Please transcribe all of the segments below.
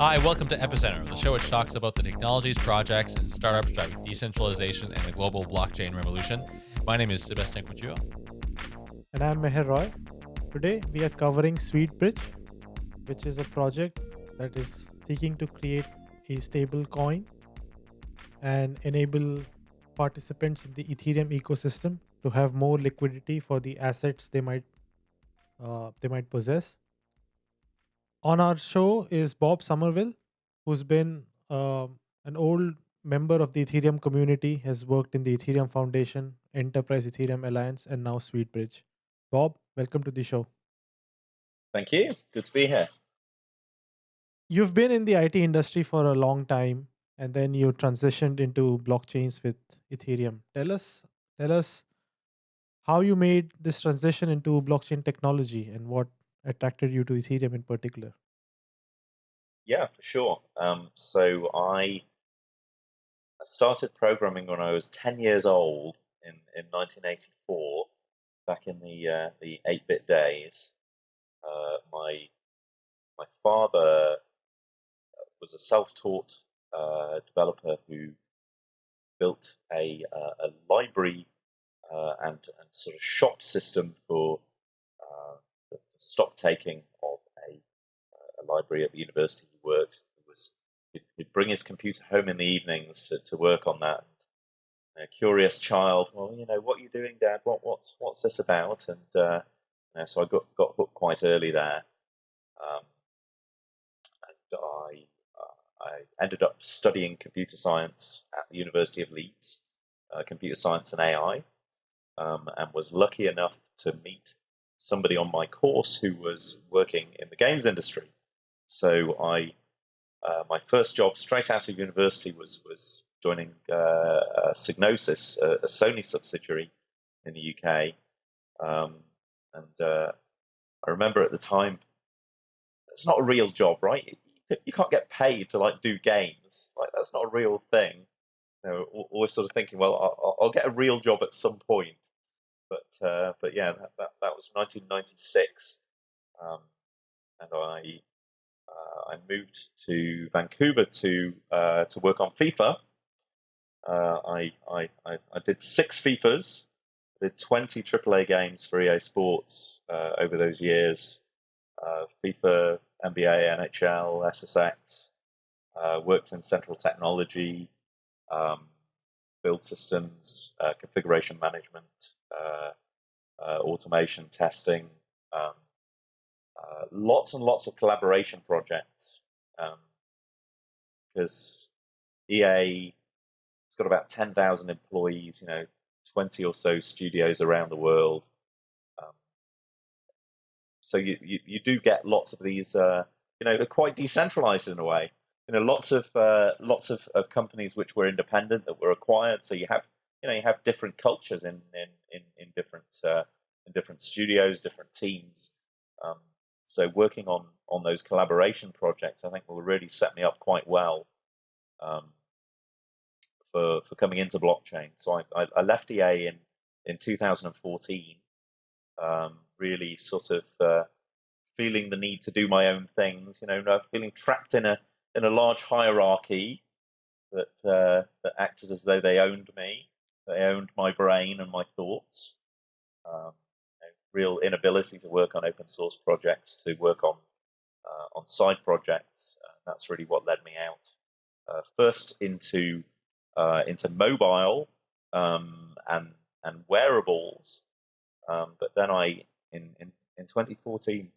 Hi, welcome to Epicenter, the show which talks about the technologies, projects, and startups driving decentralization and the global blockchain revolution. My name is Sebastien Couture. And I'm Meher Roy. Today we are covering SweetBridge, which is a project that is seeking to create a stable coin and enable participants in the Ethereum ecosystem to have more liquidity for the assets they might uh, they might possess. On our show is Bob Summerwill, who's been uh, an old member of the Ethereum community, has worked in the Ethereum Foundation, Enterprise Ethereum Alliance, and now SweetBridge. Bob, welcome to the show. Thank you. Good to be here. You've been in the IT industry for a long time, and then you transitioned into blockchains with Ethereum. Tell us, tell us how you made this transition into blockchain technology and what attracted you to Ethereum in particular. Yeah, for sure. Um, so I started programming when I was 10 years old in, in 1984, back in the uh, the 8-bit days. Uh, my my father was a self-taught uh, developer who built a, uh, a library uh, and, and sort of shop system for uh, stock taking of a, a, library at the university he worked. He was, he'd, bring his computer home in the evenings to, to work on that. And a curious child, well, you know, what are you doing, Dad? What, what's, what's this about? And uh, you know, so I got, got hooked quite early there. Um, and I I ended up studying computer science at the University of Leeds, uh, computer science and AI, um, and was lucky enough to meet somebody on my course who was working in the games industry. So I, uh, my first job straight out of university was was joining uh, Psygnosis, a, a, Sony subsidiary in the UK, um, and uh, I remember at the time it's not a real job, right? you can't get paid to like do games. Like that's not a real thing. You know, always sort of thinking, well, I'll, I'll get a real job at some point. But uh, but yeah, that, that, that was 1996, um, and I uh, I moved to Vancouver to uh, to work on FIFA. Uh, I, I, I I did six FIFAs, did 20 AAA games for EA Sports uh, over those years. Uh, FIFA NBA, NHL, SSX, worked in central technology, um, build systems, uh, configuration management, automation testing, um, uh, lots and lots of collaboration projects. Because um, EA has got about 10,000 employees, you know, 20 or so studios around the world so you, you, you do get lots of these, uh, you know, they're quite decentralized in a way. You know, lots of uh, lots of, of companies which were independent that were acquired. So you have you know you have different cultures in in in, in different uh, in different studios, different teams. Um, so working on on those collaboration projects, I think will really set me up quite well um, for for coming into blockchain. So I, I, left EA in in 2014. Um, really sort of uh, feeling the need to do my own things. You know, feeling trapped in a in a large hierarchy that uh, that acted as though they owned me. They owned my brain and my thoughts. Um, know, real inability to work on open source projects, to work on uh, on side projects. Uh, that's really what led me out. Uh, first into uh, into mobile um, and and wearables, um, but then I in, in, in 2014,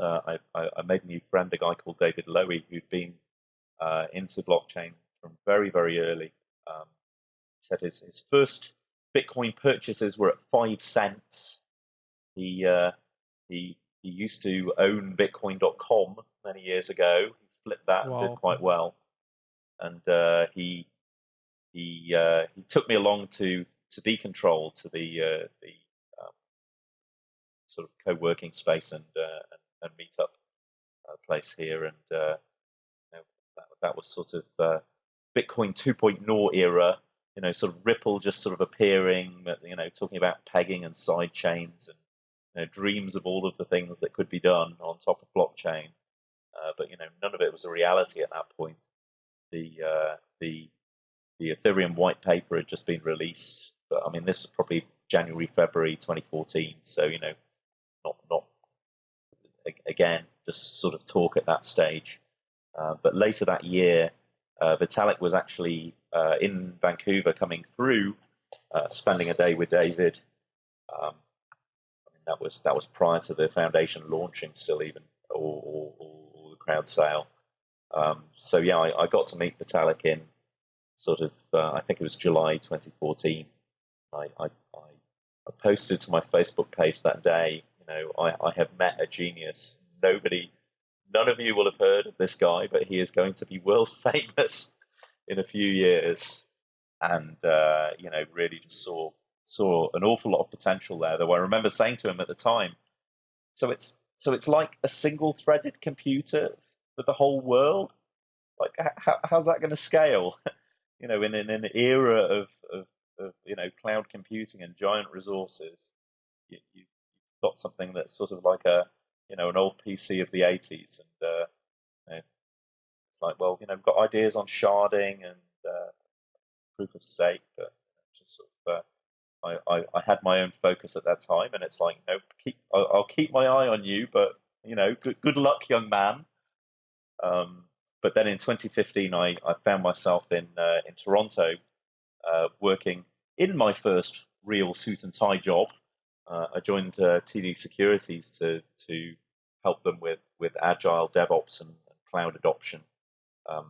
uh, I, I, made a new friend, a guy called David Lowy, who'd been uh, into blockchain from very, very early. Um, said his, his first Bitcoin purchases were at five cents. He, uh, he, he used to own Bitcoin.com many years ago. He flipped that wow. and did quite well. And uh, he, he, uh, he took me along to, to Decontrol, to the, uh, the sort of co-working space and uh, and, and meetup uh, place here, and uh, you know, that, that, was sort of uh, Bitcoin 2.0 era. You know, sort of Ripple just sort of appearing. You know, talking about pegging and side chains and you know, dreams of all of the things that could be done on top of blockchain. uh, but you know none of it was a reality at that point. The uh, the the Ethereum white paper had just been released, but I mean this was probably January February 2014, so you know not not again just sort of talk at that stage. Uh, but later that year, uh, Vitalik was actually uh, in Vancouver coming through, uh, spending a day with David. Um, I mean, that was that was prior to the foundation launching, still even or, the crowd sale. Um, so yeah, I, I, got to meet Vitalik in sort of uh, I think it was July 2014. I, I, I posted to my Facebook page that day. You know, I, I have met a genius. Nobody none of you will have heard of this guy, but he is going to be world famous in a few years. And uh, you know, really just saw saw an awful lot of potential there. Though I remember saying to him at the time, so it's so it's like a single threaded computer for the whole world. Like, how, how's that going to scale? you know, in, in, an era of, of, of, you know cloud computing and giant resources, you, you've got something that's sort of like a you know, an old PC of the 80s. And uh, you know, it's like, well, you know, I've got ideas on sharding and uh, proof of stake, but just sort of, uh, I, I, I, had my own focus at that time. And it's like, you know, keep, I'll, I'll keep my eye on you, but, you know, good, good luck, young man. Um, but then in 2015, I, I found myself in, uh, in Toronto uh, working in my first real suit and tie job uh, I joined uh, TD Securities to to help them with with agile DevOps and, and cloud adoption. Um,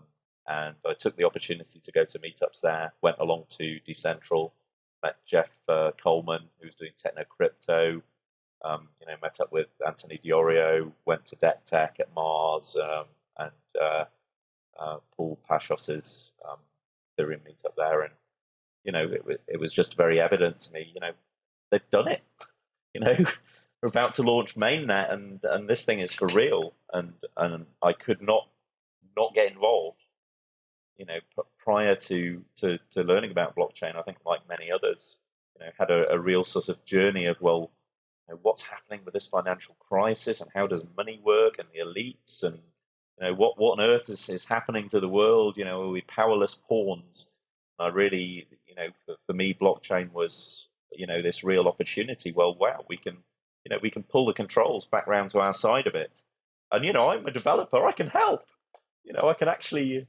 and I took the opportunity to go to meetups there. Went along to Decentral, met Jeff uh, Coleman, who was doing Techno Crypto. Um, you know, met up with Anthony Di Iorio, Went to DecTech at Mars, um, and uh, uh, Paul Pashos's um, Ethereum meetup there. And you know, it, it was just very evident to me. You know, they've done it. You know, we're about to launch mainnet, and and this thing is for real. And and I could not not get involved. You know, prior to to to learning about blockchain, I think like many others, you know, had a, a real sort of journey of well, you know, what's happening with this financial crisis, and how does money work, and the elites, and you know, what what on earth is, is happening to the world? You know, are we powerless pawns? I really, you know, for, for me, blockchain was you know this real opportunity well wow we can you know we can pull the controls back round to our side of it and you know i'm a developer i can help you know i can actually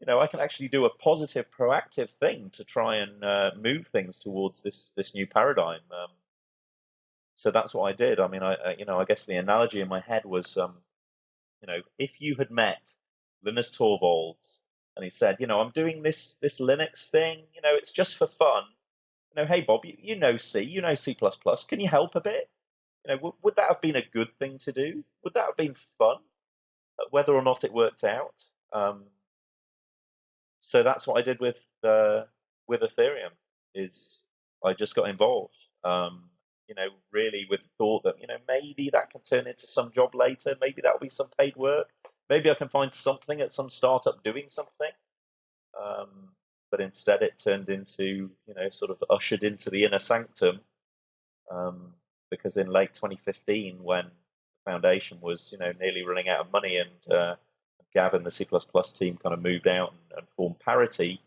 you know i can actually do a positive proactive thing to try and uh, move things towards this this new paradigm um, so that's what i did i mean i, you know i guess the analogy in my head was um, you know if you had met linus torvalds and he said you know i'm doing this this linux thing you know it's just for fun you know, hey Bob, you, you know C, you know C++. Can you help a bit? You know, w- would that have been a good thing to do? Would that have been fun? Whether or not it worked out. Um, so that's what I did with uh, with Ethereum. Is I just got involved. Um, you know, really with the thought that you know maybe that can turn into some job later. Maybe that'll be some paid work. Maybe I can find something at some startup doing something. Um, but instead it turned into you know sort of ushered into the inner sanctum um, because in late 2015 when foundation was you know nearly running out of money and uh, Gavin the C++ team kind of moved out and, and formed Parity.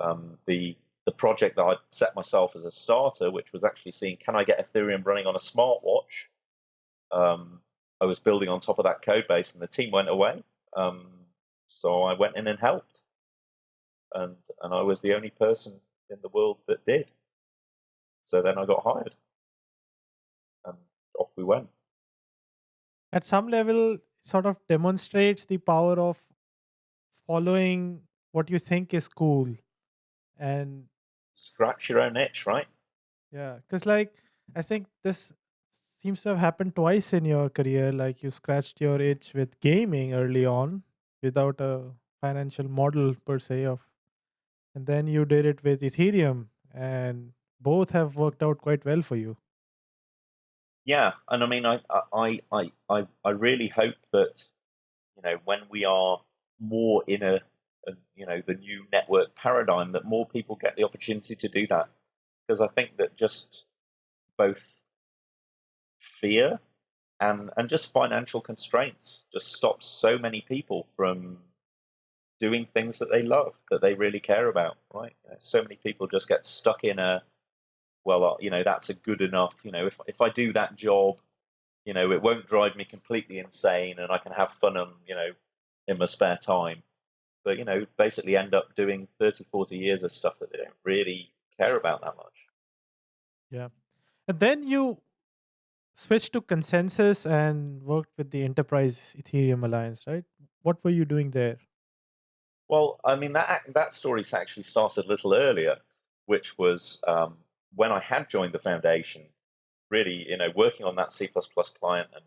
Um, the the project that I'd set myself as a starter which was actually seeing can I get Ethereum running on a smartwatch? Um, I was building on top of that code base and the team went away. Um, so I went in and helped. And and I was the only person in the world that did. So then I got hired, and off we went. At some level, sort of demonstrates the power of following what you think is cool, and scratch your own itch, right? Yeah, because like I think this seems to have happened twice in your career. Like you scratched your itch with gaming early on without a financial model per se of and then you did it with Ethereum, and both have worked out quite well for you. Yeah, and I mean, I, I, I, I, I really hope that you know when we are more in a, a, you know the new network paradigm, that more people get the opportunity to do that, because I think that just both fear and and just financial constraints just stops so many people from doing things that they love that they really care about right? So many people just get stuck in a well uh, you know that's a good enough you know if if i do that job you know it won't drive me completely insane and i can have fun and you know in my spare time. But you know basically end up doing 30 40 years of stuff that they don't really care about that much. Yeah. And then you switched to ConsenSys and worked with the enterprise ethereum alliance right? What were you doing there? Well i mean that that story's actually started a little earlier which was um, when i had joined the foundation really you know working on that c++ client and,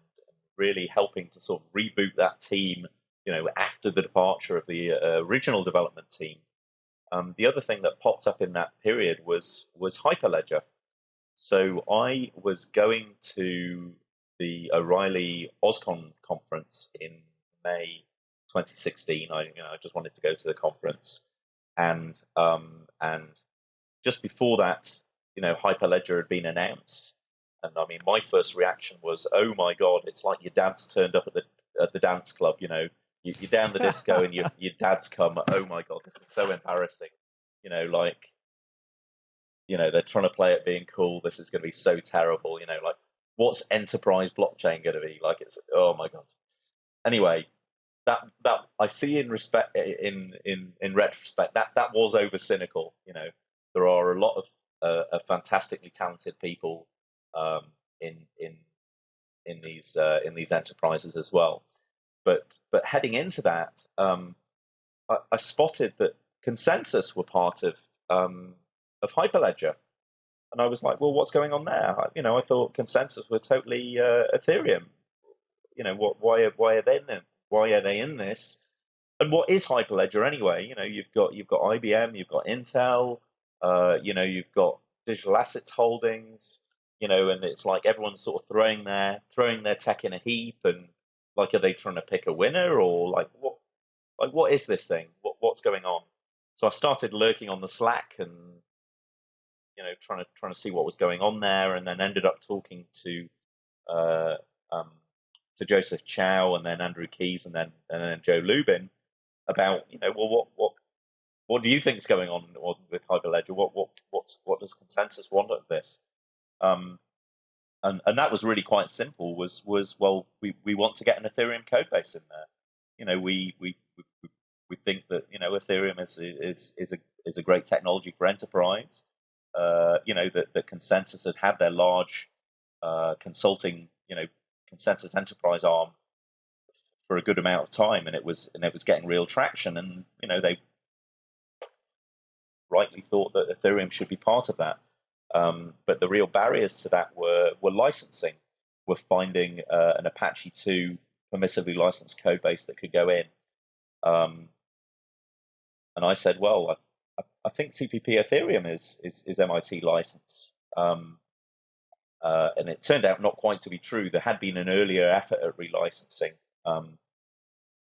really helping to sort of reboot that team you know after the departure of the uh, original development team um, the other thing that popped up in that period was was hyperledger so I was going to the O'Reilly OSCON conference in May 2016. I, you know, I just wanted to go to the conference, and um, and just before that, you know, Hyperledger had been announced, and I mean, my first reaction was, "Oh my god, it's like your dad's turned up at the at the dance club." You know, you, are down the disco, and your your dad's come. Oh my god, this is so embarrassing. You know, like you know they're trying to play it being cool this is going to be so terrible you know like what's enterprise blockchain going to be like it's oh my god anyway that that i see in respect in in in retrospect that that was over cynical you know there are a lot of uh, of fantastically talented people um, in in in these uh, in these enterprises as well but but heading into that um, I, I, spotted that ConsenSys were part of um, of Hyperledger. And I was like, well, what's going on there? You know, I thought ConsenSys were totally uh, Ethereum. You know, what? Why? Why are they in? Them? Why are they in this? And what is Hyperledger anyway? You know, you've got you've got IBM, you've got Intel, uh, you know, you've got digital assets holdings. You know, and it's like everyone's sort of throwing their throwing their tech in a heap, and like, are they trying to pick a winner or like what? Like, what is this thing? What, what's going on? So I started lurking on the Slack and you know, trying to trying to see what was going on there, and then ended up talking to uh, um, to Joseph Chow and then Andrew Keys and then and then Joe Lubin about you know well what what what do you think is going on with Hyperledger? What what what what does ConsenSys want of this? Um, and and that was really quite simple. Was was well we, we want to get an Ethereum code base in there. You know we we we, we think that you know Ethereum is is is a is a great technology for enterprise uh, you know, that, that ConsenSys had had their large uh, consulting, you know, ConsenSys Enterprise arm for a good amount of time, and it was and it was getting real traction, and you know they rightly thought that Ethereum should be part of that. Um, but the real barriers to that were were licensing. Were finding uh, an Apache 2 permissively licensed code base that could go in. Um, and I said, well, I think CPP Ethereum is is, is MIT licensed. Um, uh, and it turned out not quite to be true. There had been an earlier effort at relicensing, um,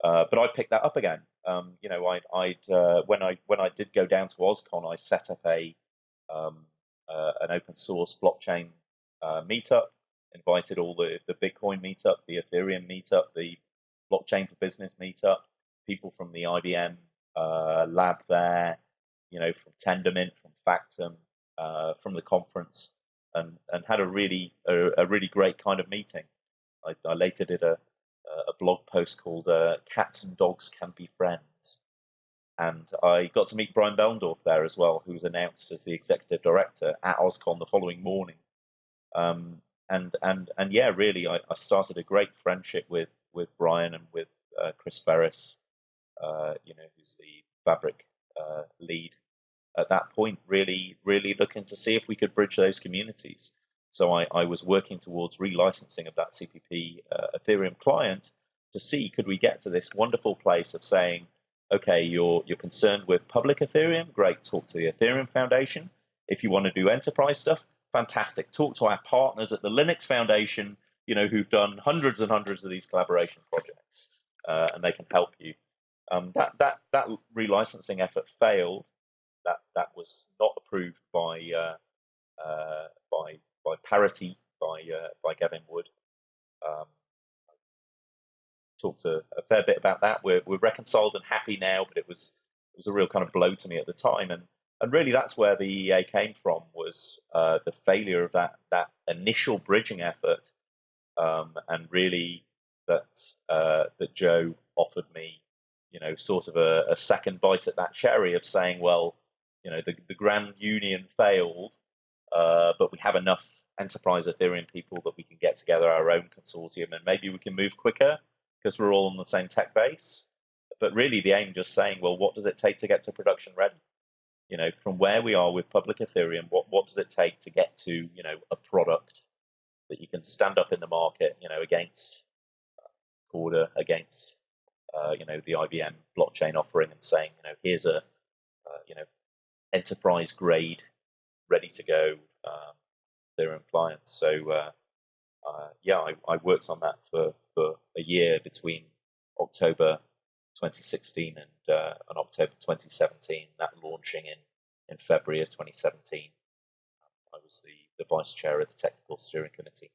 uh, but I picked that up again. Um, you know, I, would uh, when I when I did go down to OSCON, I set up a um, uh, an open source blockchain uh, meetup. Invited all the the Bitcoin meetup, the Ethereum meetup, the blockchain for business meetup. People from the IBM uh, lab there, you know, from Tendermint, from Factom, uh, from the conference, and and had a really a, a really great kind of meeting. I, I later did a a blog post called uh, "Cats and Dogs Can Be Friends," and I got to meet Brian Behlendorf there as well, who was announced as the executive director at OSCON the following morning. Um, and and and yeah, really, I, I, started a great friendship with with Brian and with uh, Chris Ferris, uh, you know, who's the Fabric uh, lead at that point, really, really looking to see if we could bridge those communities. So I, I was working towards relicensing of that CPP uh, Ethereum client to see could we get to this wonderful place of saying, okay, you're you're concerned with public Ethereum, great, talk to the Ethereum Foundation. If you want to do enterprise stuff, fantastic, talk to our partners at the Linux Foundation, you know, who've done hundreds and hundreds of these collaboration projects, uh, and they can help you. Um, that that that relicensing effort failed. That that was not approved by uh, uh, by by Parity by uh, by Gavin Wood. Um, talked a, a, fair bit about that. We're, we're reconciled and happy now, but it was it was a real kind of blow to me at the time, and and really that's where the EA came from was uh, the failure of that that initial bridging effort, um, and really that uh, that Joe offered me, you know, sort of a, a, second bite at that cherry of saying, well, you know, the the Grand Union failed, uh, but we have enough enterprise Ethereum people that we can get together our own consortium, and maybe we can move quicker because we're all on the same tech base. But really, the aim just saying, well, what does it take to get to production ready? You know, from where we are with public Ethereum, what what does it take to get to you know a product that you can stand up in the market, you know, against Corda, against uh, you know the IBM blockchain offering, and saying, you know, here's a uh, you know enterprise grade, ready to go um, Ethereum client. So uh, uh, yeah, I, I, worked on that for, for a year between October 2016 and, uh, and October 2017, that launching in, in February of 2017. I was the, the vice chair of the technical steering committee.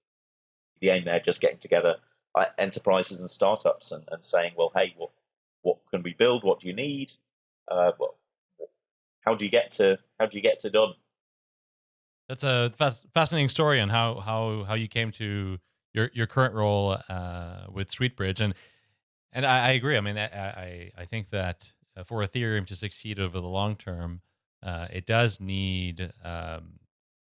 The aim there, just getting together uh, enterprises and startups and, and saying, well, hey, what, what can we build? What do you need? Uh, what, how do you get to how do you get to done? That's a fascinating story on how how how you came to your your current role uh, with SweetBridge, and and I, I agree. I mean, I, I, I think that uh, for Ethereum to succeed over the long term, uh, it does need um,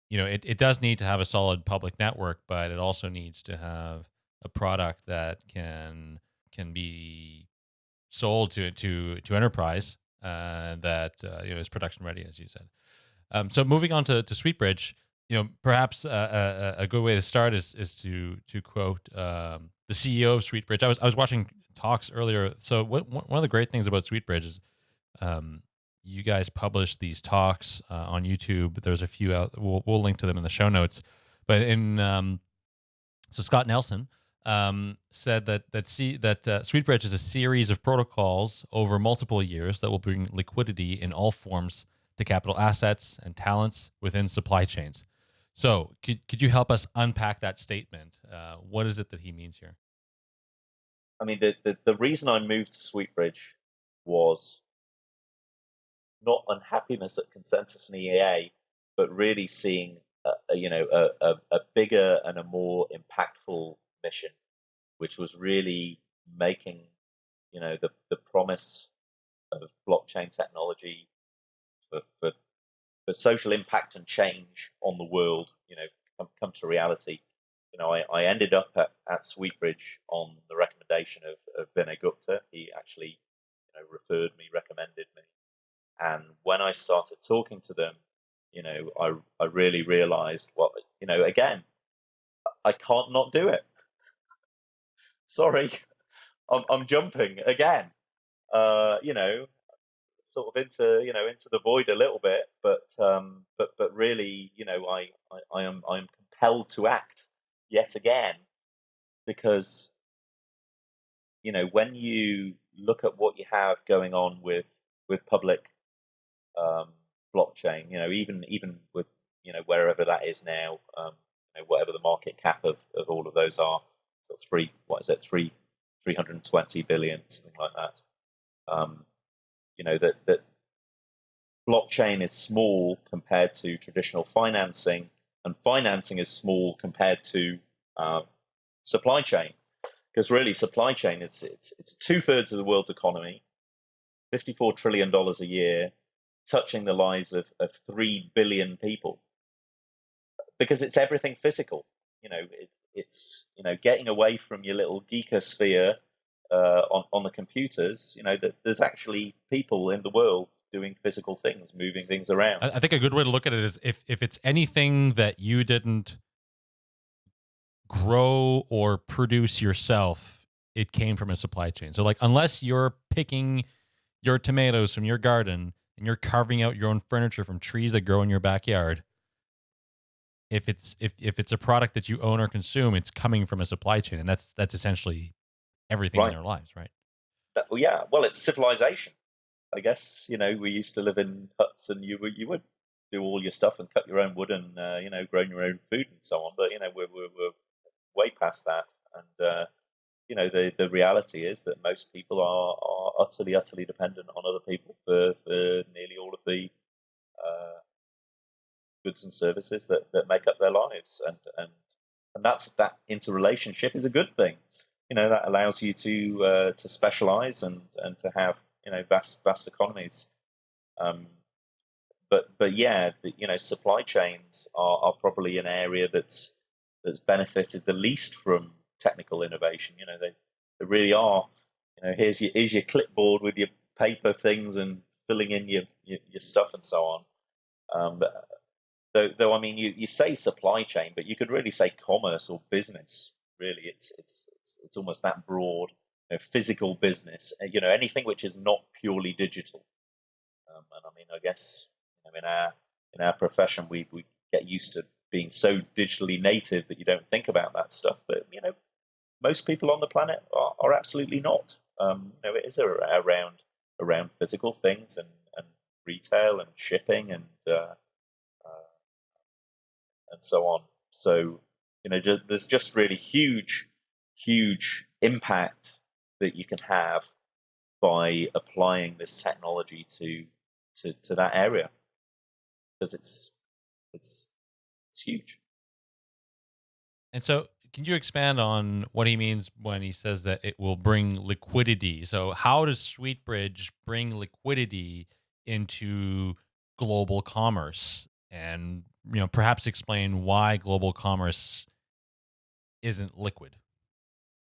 you know it, it does need to have a solid public network, but it also needs to have a product that can can be sold to to to enterprise uh, that uh, you know is production ready, as you said. Um, so moving on to, to SweetBridge, you know, perhaps uh, a, a, good way to start is is to to quote um, the CEO of SweetBridge. I was I was watching talks earlier. So what, one of the great things about SweetBridge is um, you guys publish these talks uh, on YouTube. There's a few out. We'll, we'll link to them in the show notes. But in um, so Scott Nelson um, said that that see that uh, SweetBridge is a series of protocols over multiple years that will bring liquidity in all forms to capital assets and talents within supply chains. So, could, could you help us unpack that statement? Uh, what is it that he means here? I mean, the, the, the reason I moved to SweetBridge was not unhappiness at ConsenSys and EA, but really seeing a, you know a, a, a, bigger and a more impactful mission, which was really making you know the the promise of blockchain technology for, for, for social impact and change on the world, you know, come, come to reality. You know, I, I ended up at, at SweetBridge on the recommendation of, of Vinay Gupta. He actually, you know, referred me, recommended me. And when I started talking to them, you know, I, I really realized what, you know, again, I can't not do it. Sorry, I'm, I'm jumping again. Uh, you know, sort of into you know into the void a little bit, but um, but but really, you know, I, I, I am I am compelled to act yet again because you know when you look at what you have going on with with public um, blockchain, you know, even even with you know wherever that is now, um, you know, whatever the market cap of, of all of those are, so three what is it three three hundred and twenty billion something like that. Um, you know that that blockchain is small compared to traditional financing, and financing is small compared to uh, supply chain. Because really, supply chain is it's it's two thirds of the world's economy, fifty four trillion dollars a year, touching the lives of, of three billion people. Because it's everything physical. You know, it, it's you know getting away from your little geekosphere uh, on on the computers, you know that there's actually people in the world doing physical things, moving things around. I think a good way to look at it is if if it's anything that you didn't grow or produce yourself, it came from a supply chain. So like unless you're picking your tomatoes from your garden and you're carving out your own furniture from trees that grow in your backyard, if it's if if it's a product that you own or consume, it's coming from a supply chain, and that's that's essentially everything right. in their lives, right? That, well, yeah. Well, it's civilization. I guess you know we used to live in huts, and you would you would do all your stuff and cut your own wood and uh, you know grow your own food and so on. But you know we're we're, we're way past that, and uh, you know, the, the reality is that most people are, are utterly, utterly dependent on other people for, for nearly all of the uh, goods and services that, that make up their lives. And, and, and that's that interrelationship is a good thing. You know, that allows you to uh, to specialize and, and to have, you know, vast vast economies. Um, but but yeah, the, you know, supply chains are, are probably an area that's that's benefited the least from technical innovation. You know, they, they really are. You know, here's your here's your clipboard with your paper things and filling in your your, your stuff and so on. Um, but, though, though I mean, you, you say supply chain, but you could really say commerce or business. Really, it's it's it's, it's almost that broad. You know, physical business. Uh, you know, anything which is not purely digital. Um, and I mean, I guess you know, in our in our profession, we we get used to being so digitally native that you don't think about that stuff. But you know, most people on the planet are, are absolutely not. Um, you know, it is around around physical things and, and retail and shipping and uh, uh, and so on. So you know, just, there's just really huge, huge impact that you can have by applying this technology to to, to that area because it's it's it's huge. And so can you expand on what he means when he says that it will bring liquidity? So, how does SweetBridge bring liquidity into global commerce? And you know, perhaps explain why global commerce isn't liquid.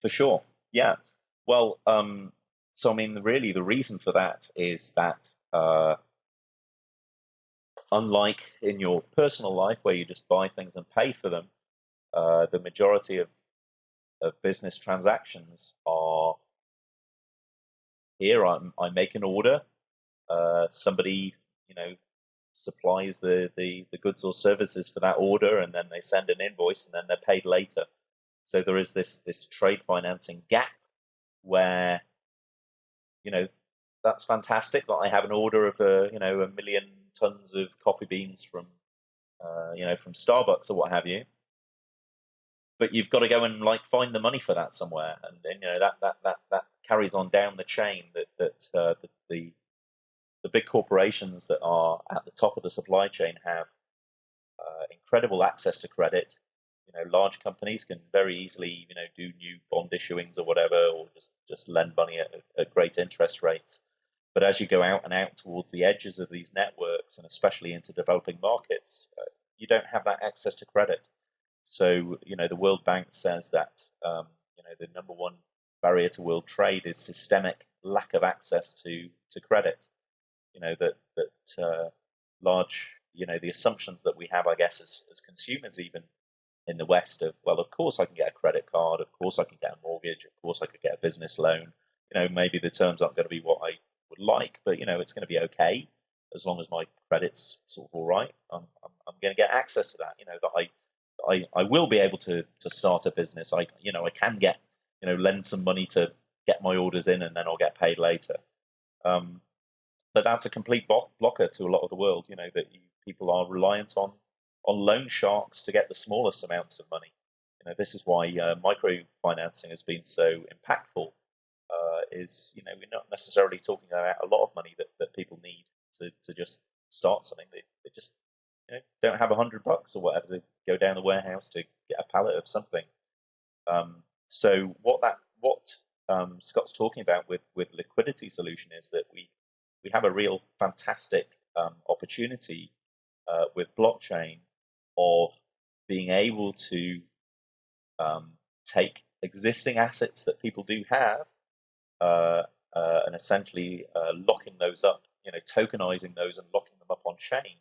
For sure, yeah. Well, um, so I mean, really, the reason for that is that uh, unlike in your personal life where you just buy things and pay for them, uh, the majority of, of business transactions are here. I'm, I make an order. Uh, somebody, you know, supplies the, the, the goods or services for that order, and then they send an invoice, and then they're paid later. So there is this this trade financing gap where, you know, that's fantastic that I have an order of a you know a million tons of coffee beans from uh, you know from Starbucks or what have you but you've got to go and like find the money for that somewhere, and, and you know that that that that carries on down the chain. That that uh, the, the the big corporations that are at the top of the supply chain have uh, incredible access to credit. You know, large companies can very easily, you know, do new bond issuings or whatever, or just just lend money at, at great interest rates. But as you go out and out towards the edges of these networks, and especially into developing markets, uh, you don't have that access to credit. So, you know, the World Bank says that, um, you know, the number one barrier to world trade is systemic lack of access to, to credit. You know, that, that uh, large, you know, the assumptions that we have, I guess, as, as consumers, even in the West, of, well, of course I can get a credit card, of course I can get a mortgage, of course I could get a business loan. You know, maybe the terms aren't going to be what I would like, but, you know, it's going to be okay as long as my credit's sort of all right. I'm, I'm, I'm going to get access to that, you know, that I I, I will be able to to start a business. I you know I can get you know lend some money to get my orders in and then I'll get paid later. Um, but that's a complete blocker to a lot of the world. You know that you, people are reliant on on loan sharks to get the smallest amounts of money. You know this is why uh, microfinancing has been so impactful. Uh, is you know we're not necessarily talking about a lot of money that, that people need to, to just start something. They, they just you know, don't have a hundred bucks or whatever to go down the warehouse to get a pallet of something. Um, so what that what um, Scott's talking about with with liquidity solution is that we we have a real fantastic um, opportunity uh, with blockchain of being able to um, take existing assets that people do have uh, uh, and essentially uh, locking those up, you know, tokenizing those and locking them up on chain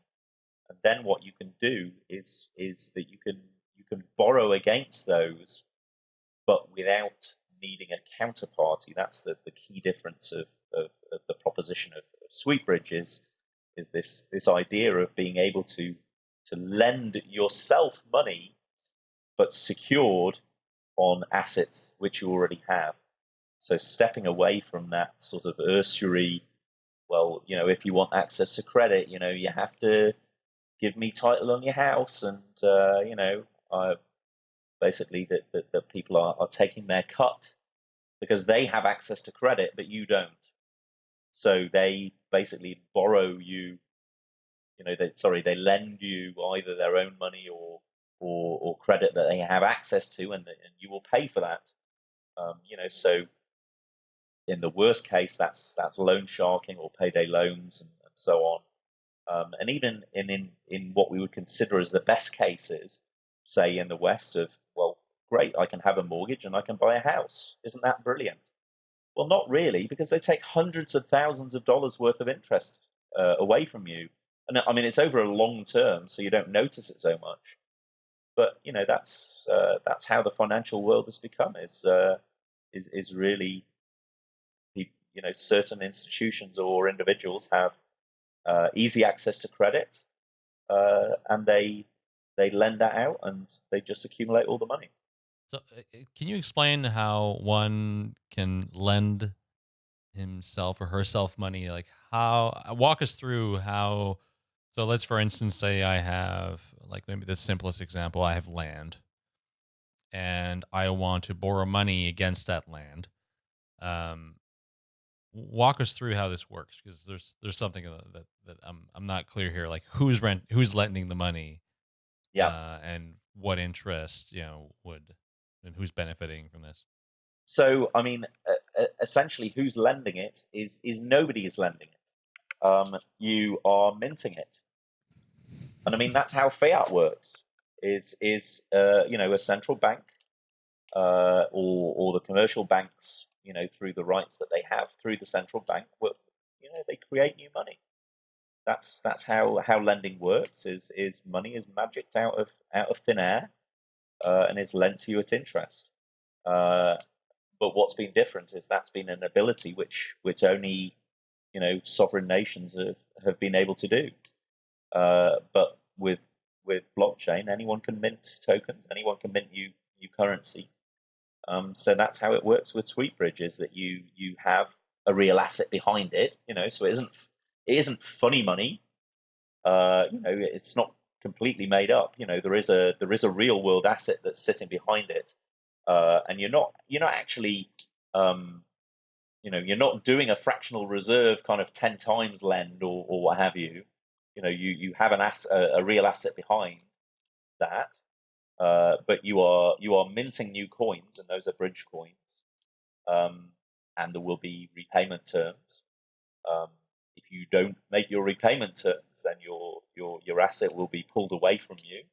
and then what you can do is is that you can you can borrow against those, but without needing a counterparty. That's the, the key difference of, of, of the proposition of, of SweetBridge is, is this this idea of being able to to lend yourself money, but secured on assets which you already have. So stepping away from that sort of usury, well, you know, if you want access to credit, you know, you have to give me title on your house, and uh, you know, I basically that, that, that people are, are taking their cut because they have access to credit, but you don't. So they basically borrow you, you know, they, sorry, they lend you either their own money or or, or credit that they have access to, and, and you will pay for that. Um, you know, so in the worst case, that's that's loan sharking or payday loans and, and so on. Um, and even in, in in what we would consider as the best cases, say in the West, of well, great, I can have a mortgage and I can buy a house. Isn't that brilliant? Well, not really, because they take hundreds of thousands of dollars worth of interest uh, away from you. And I mean, it's over a long term, so you don't notice it so much. But you know, that's uh, that's how the financial world has become. Is uh, is is really you know certain institutions or individuals have uh, easy access to credit, uh, and they they lend that out and they just accumulate all the money. So, uh, uh, can you explain how one can lend himself or herself money? Like, how walk us through how. So, let's for instance say I have like maybe the simplest example. I have land, and I want to borrow money against that land. Um, walk us through how this works because there's there's something that that I'm I'm not clear here. Like who's rent who's lending the money, yeah, uh, and what interest you know would and who's benefiting from this. So I mean, uh, essentially, who's lending it is is nobody is lending it. Um, you are minting it, and I mean that's how fiat works. Is is uh, you know a central bank uh, or or the commercial banks you know, through the rights that they have through the central bank, will, you know, they create new money. That's that's how how lending works. Is is money is magicked out of out of thin air, uh, and is lent to you at interest. Uh, but what's been different is that's been an ability which which only you know sovereign nations have, have been able to do. Uh, but with with blockchain, anyone can mint tokens, anyone can mint new new currency, um, so that's how it works with SweetBridge is that you you have a real asset behind it. You know, so it isn't it isn't funny money. Uh, you know, it's not completely made up. You know, there is a there is a real world asset that's sitting behind it, uh, and you're not you're not actually um, you know you're not doing a fractional reserve kind of ten times lend or, or what have you. You know, you you have an ass, a, a real asset behind that, uh, but you are you are minting new coins, and those are bridge coins, um, and there will be repayment terms. Um, if you don't make your repayment terms, then your your your asset will be pulled away from you,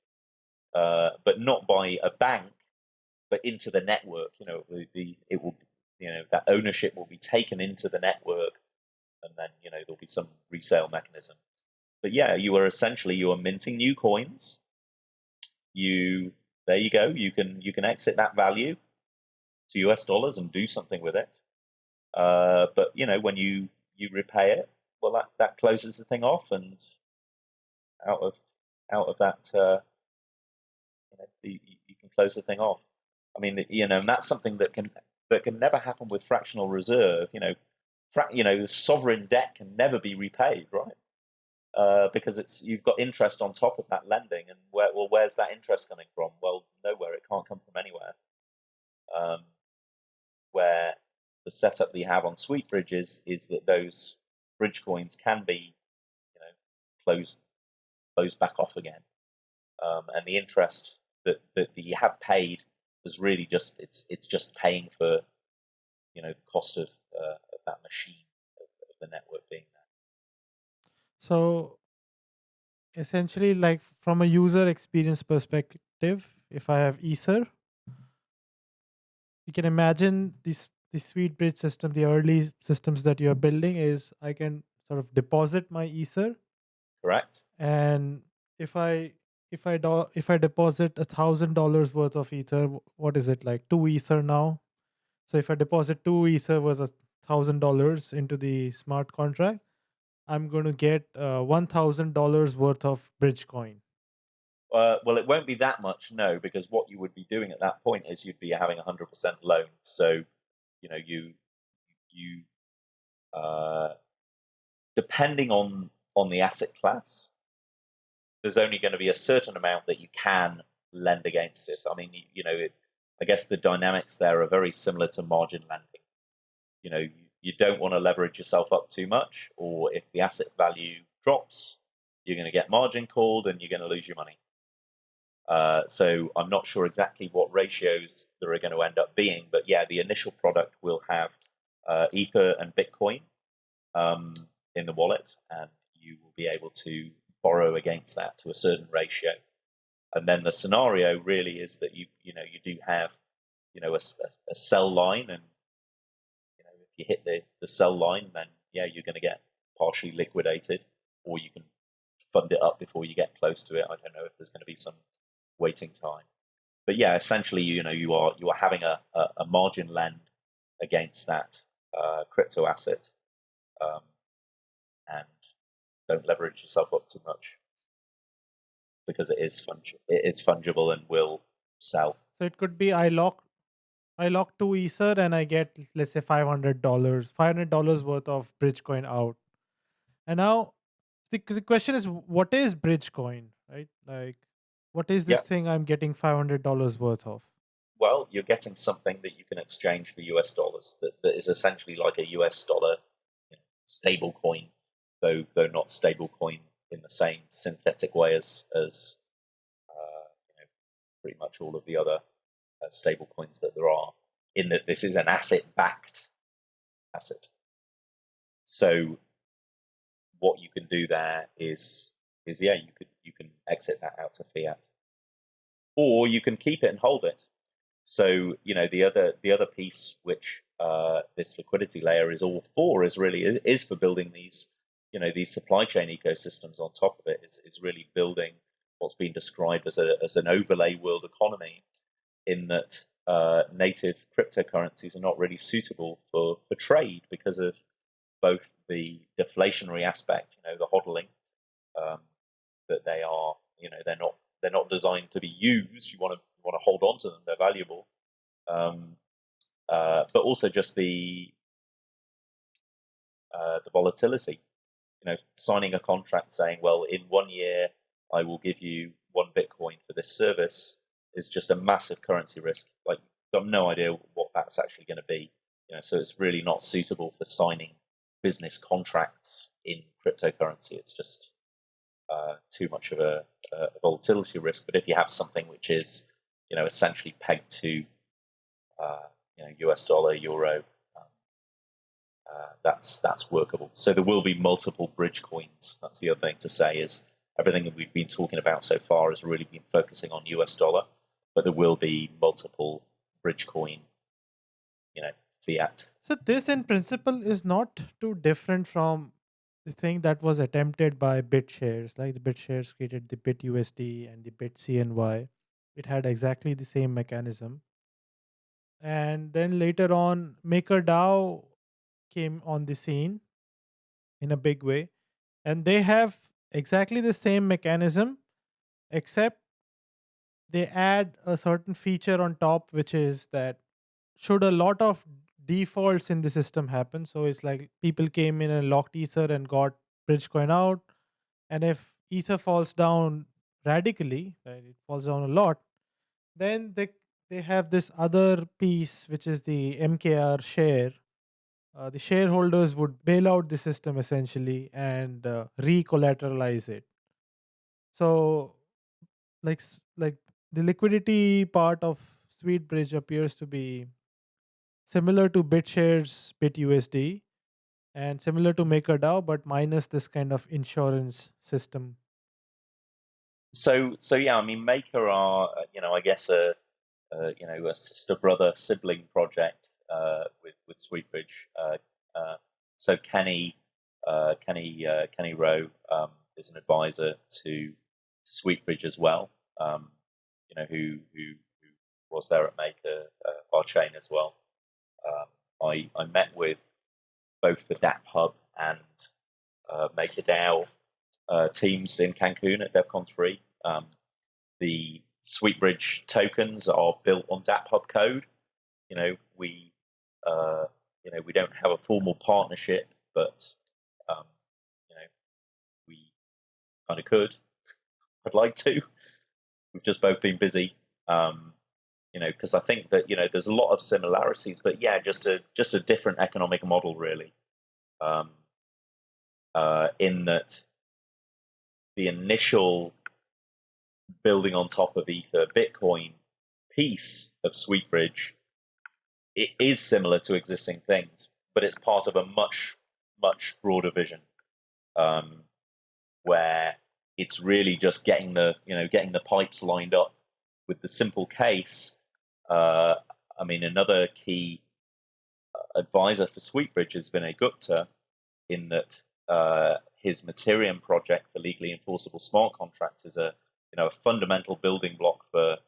uh, but not by a bank, but into the network. You know, the, the it will you know that ownership will be taken into the network, and then you know there'll be some resale mechanism. But yeah, you are essentially you are minting new coins you there you go. You can you can exit that value to US dollars and do something with it. Uh, but you know when you you repay it, well that that closes the thing off, and out of out of that, uh, you, know, you, can close the thing off. I mean, you know, and that's something that can that can never happen with fractional reserve. You know, fra- you know, sovereign debt can never be repaid, right? Uh, because it's you've got interest on top of that lending, and where well, where's that interest coming from? Well, nowhere. It can't come from anywhere. Um, where the setup that you have on SweetBridge's is that those bridge coins can be, you know, closed closed back off again, um, and the interest that, that you have paid is really just it's it's just paying for, you know, the cost of, uh, of that machine of, of the network being there. So essentially, like from a user experience perspective, if I have Ether, you can imagine this the SweetBridge system, the early systems that you're building is I can sort of deposit my Ether. Correct. And if I if I do, if I deposit a thousand dollars worth of Ether, what is it like two Ether now? So if I deposit two Ether was a thousand dollars into the smart contract, I'm going to get uh, $1,000 worth of bridge coin. Uh, well, it won't be that much, no, because what you would be doing at that point is you'd be having a 100% loan. So, you know, you, you, uh, depending on, on the asset class, there's only going to be a certain amount that you can lend against it. I mean, you, you know, it, I guess the dynamics there are very similar to margin lending. you know, you, you don't want to leverage yourself up too much, or if the asset value drops, you're going to get margin called and you're going to lose your money. Uh, so I'm not sure exactly what ratios there are going to end up being, but yeah, the initial product will have uh, Ether and Bitcoin um, in the wallet, and you will be able to borrow against that to a certain ratio. And then the scenario really is that you you know you do have you know a, a, a sell line, and you hit the the sell line, then yeah you're going to get partially liquidated, or you can fund it up before you get close to it. I don't know if there's going to be some waiting time. But yeah, essentially, you know, you are you are having a, a, a margin lend against that uh, crypto asset, um, and don't leverage yourself up too much because it is fungi- it is fungible and will sell. So it could be I lock I lock two Ether and I get let's say five hundred dollars, five hundred dollars worth of Bridgecoin out. And now the, the question is, what is Bridgecoin, right? Like what is this Yeah. thing I'm getting five hundred dollars worth of? Well, you're getting something that you can exchange for US dollars that, that is essentially like a US dollar you know, stable coin, though though not stable coin in the same synthetic way as as uh, you know, pretty much all of the other stable coins that there are. In that this is an asset backed asset. So what you can do there is is yeah you could you can exit that out to fiat, or you can keep it and hold it. So you know the other the other piece which uh, this liquidity layer is all for is really is, is for building these you know these supply chain ecosystems on top of it is, is really building what's been described as a as an overlay world economy in that uh, native cryptocurrencies are not really suitable for, for trade because of both the deflationary aspect, you know, the hodling, um, that they are, you know, they're not they're not designed to be used. You want to you want to hold on to them; they're valuable. Um, uh, but also just the uh, the volatility. You know, signing a contract saying, "Well, in one year, I will give you one Bitcoin for this service," is just a massive currency risk. Like, you've got no idea what that's actually going to be. You know, so it's really not suitable for signing business contracts in cryptocurrency. It's just uh, too much of a, a volatility risk. But if you have something which is, you know, essentially pegged to, uh, you know, US dollar, euro, um, uh, that's that's workable. So there will be multiple bridge coins. That's the other thing to say is everything that we've been talking about so far has really been focusing on US dollar, but there will be multiple bridge coin, you know, fiat. So this in principle is not too different from the thing that was attempted by BitShares. Like the BitShares created the BitUSD and the BitCNY. It had exactly the same mechanism. And then later on, MakerDAO came on the scene in a big way. And they have exactly the same mechanism, except they add a certain feature on top, which is that should a lot of defaults in the system happen. So it's like people came in and locked Ether and got Bridgecoin out. And if Ether falls down radically, right, it falls down a lot, then they they have this other piece which is the MKR share. Uh, the shareholders would bail out the system essentially and uh, re-collateralize it. So, like like the liquidity part of SweetBridge appears to be similar to BitShares BitUSD and similar to MakerDAO, but minus this kind of insurance system. So so yeah, I mean, Maker are uh, you know I guess a, you know a sister brother sibling project uh, with with Sweetbridge. Uh, uh, so Kenny uh, Kenny uh, Kenny Rowe um, is an advisor to to Sweetbridge as well. Um, you know who who who was there at Maker uh, our chain as well. Um, I I met with both the DApp Hub and uh, MakerDAO uh, teams in Cancun at DevCon 3. Um, the Sweetbridge tokens are built on DApp Hub code. You know, we uh, you know we don't have a formal partnership, but um, you know we kind of could. I'd like to. We've just both been busy. Um, you know, because I think that you know there's a lot of similarities, but yeah, just a just a different economic model, really. Um, uh, in that the initial building on top of Ether Bitcoin piece of Sweetbridge it is similar to existing things, but it's part of a much much broader vision, um, where it's really just getting the you know getting the pipes lined up with the simple case. Uh, I mean, another key uh, advisor for Sweetbridge Vinay Gupta, in that uh, his Mattereum project for legally enforceable smart contracts is a you know a fundamental building block for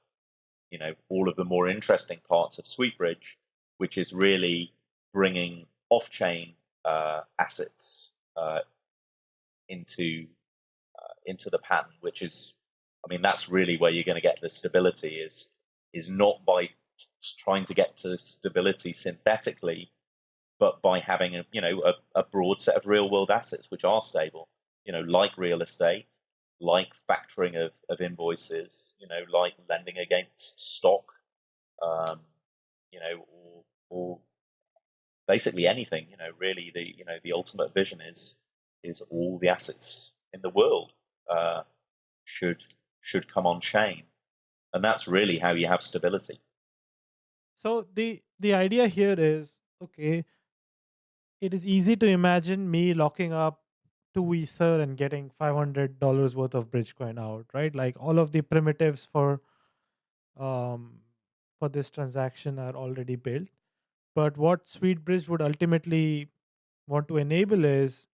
you know all of the more interesting parts of Sweetbridge, which is really bringing off-chain uh, assets uh, into into the pattern, which is, I mean, that's really where you're going to get the stability. Is is not by trying to get to stability synthetically, but by having a you know a, a broad set of real world assets which are stable. You know, like real estate, like factoring of, of invoices, you know, like lending against stock, um, you know, or, or basically anything. You know, really the you know the ultimate vision is is all the assets in the world uh, should should come on chain, and that's really how you have stability. So the the idea here is okay. It is easy to imagine me locking up two Ether and getting five hundred dollars worth of Bridgecoin out, right? Like all of the primitives for um, for this transaction are already built. But what SweetBridge would ultimately want to enable is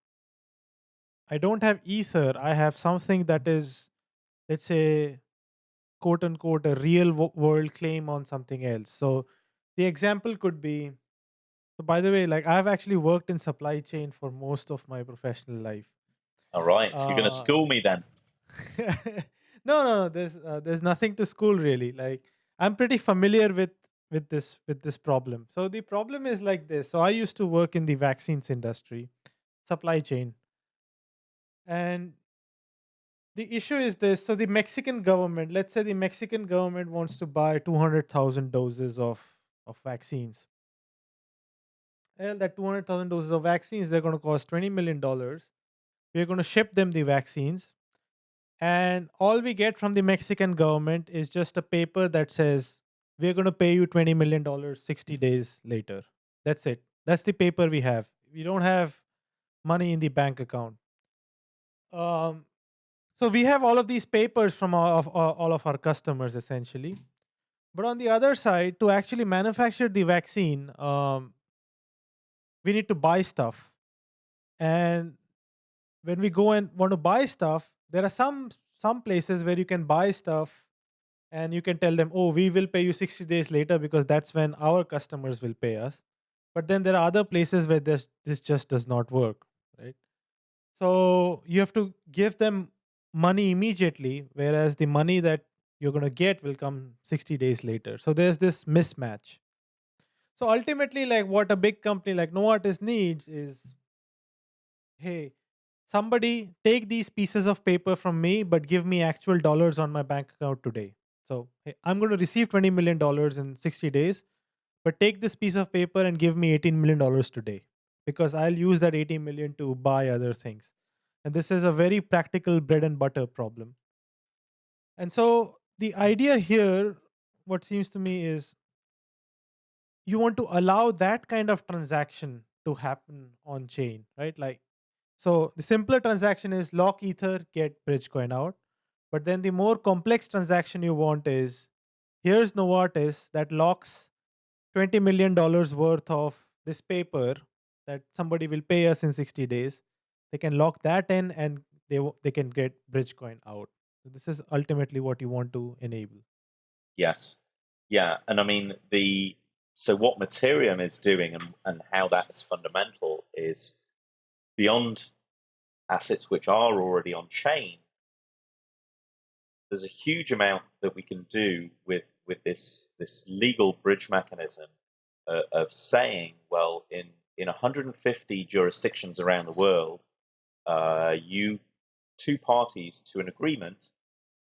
I don't have Ether. I have something that is, let's say, quote unquote, a real world claim on something else. So the example could be so by the way, like I've actually worked in supply chain for most of my professional life. All right, so you're going to uh, school me then. no, no, no. There's uh, there's nothing to school really. Like I'm pretty familiar with with this with this problem. So the problem is like this. So I used to work in the vaccines industry, supply chain. And the issue is this. So the Mexican government, let's say the Mexican government wants to buy 200,000 doses of of vaccines. Well, that 200,000 doses of vaccines, they're going to cost $20 million. We're going to ship them the vaccines. And all we get from the Mexican government is just a paper that says, we're going to pay you $20 million 60 days later. That's it. That's the paper we have. We don't have money in the bank account. Um, so we have all of these papers from all of, all of our customers essentially. But on the other side, to actually manufacture the vaccine, um, we need to buy stuff. And when we go and want to buy stuff, there are some some places where you can buy stuff and you can tell them, oh, we will pay you 60 days later because that's when our customers will pay us. But then there are other places where this, this just does not work? So you have to give them money immediately, whereas the money that you're going to get will come 60 days later. So there's this mismatch. So ultimately, like what a big company like Novartis needs is, hey, somebody take these pieces of paper from me, but give me actual dollars on my bank account today. So hey, I'm going to receive $20 million in 60 days, but take this piece of paper and give me $18 million today because I'll use that 80 million to buy other things. And this is a very practical bread and butter problem. And so the idea here, what seems to me is you want to allow that kind of transaction to happen on chain, right? Like, so the simpler transaction is lock ether, get Bridgecoin out. But then the more complex transaction you want is here's Novartis that locks $20 million worth of this paper that somebody will pay us in 60 days. They can lock that in and they, they can get Bridgecoin out. So this is ultimately what you want to enable. Yes. Yeah. And I mean, the so what Mattereum is doing and, and how that is fundamental is beyond assets which are already on chain, there's a huge amount that we can do with with this this legal bridge mechanism uh, of saying, well, in in 150 jurisdictions around the world, uh, you two parties to an agreement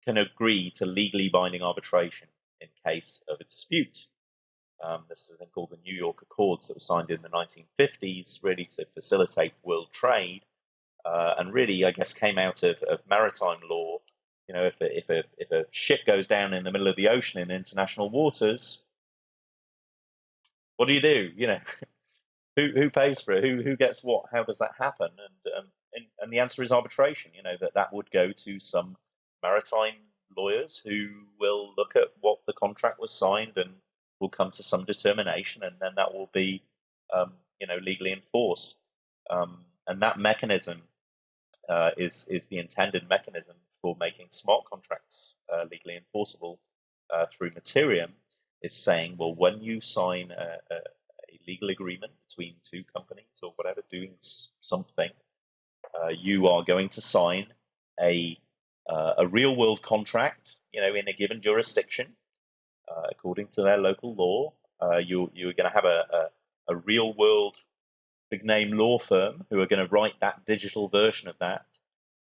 can agree to legally binding arbitration. in case of a dispute. Um, this is a thing called the New York Accords that was signed in the 1950s, really to facilitate world trade, uh, and really, I guess, came out of, of maritime law. You know, if a, if a if a ship goes down in the middle of the ocean in international waters, what do you do? You know, who who pays for it? Who who gets what? How does that happen? And um, and, and the answer is arbitration. You know that that would go to some maritime lawyers who will look at what the contract was signed and will come to some determination, and then that will be, um, you know, legally enforced. Um, and that mechanism uh, is is the intended mechanism for making smart contracts uh, legally enforceable uh, through Mattereum. Is saying, well, when you sign a, a, legal agreement between two companies or whatever doing something, uh, you are going to sign a uh, a real world contract, you know, in a given jurisdiction, uh, according to their local law. Uh, you you're going to have a, a, a real world big name law firm who are going to write that digital version of that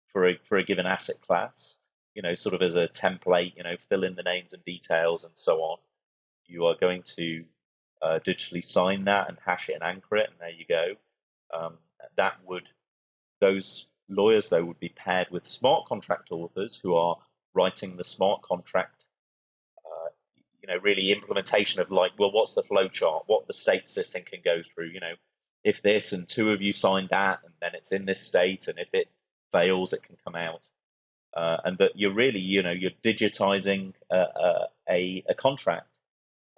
for a for a given asset class. You know, sort of as a template. You know, fill in the names and details and so on. You are going to uh, digitally sign that and hash it and anchor it, and there you go. Um, that would those Lawyers, though, would be paired with smart contract authors who are writing the smart contract, uh, you know, really implementation of like, well, what's the flow chart? What the states this thing can go through? You know, if this and two of you sign that, and then it's in this state, and if it fails, it can come out. Uh, and that you're really, you know, you're digitizing a, a, a contract,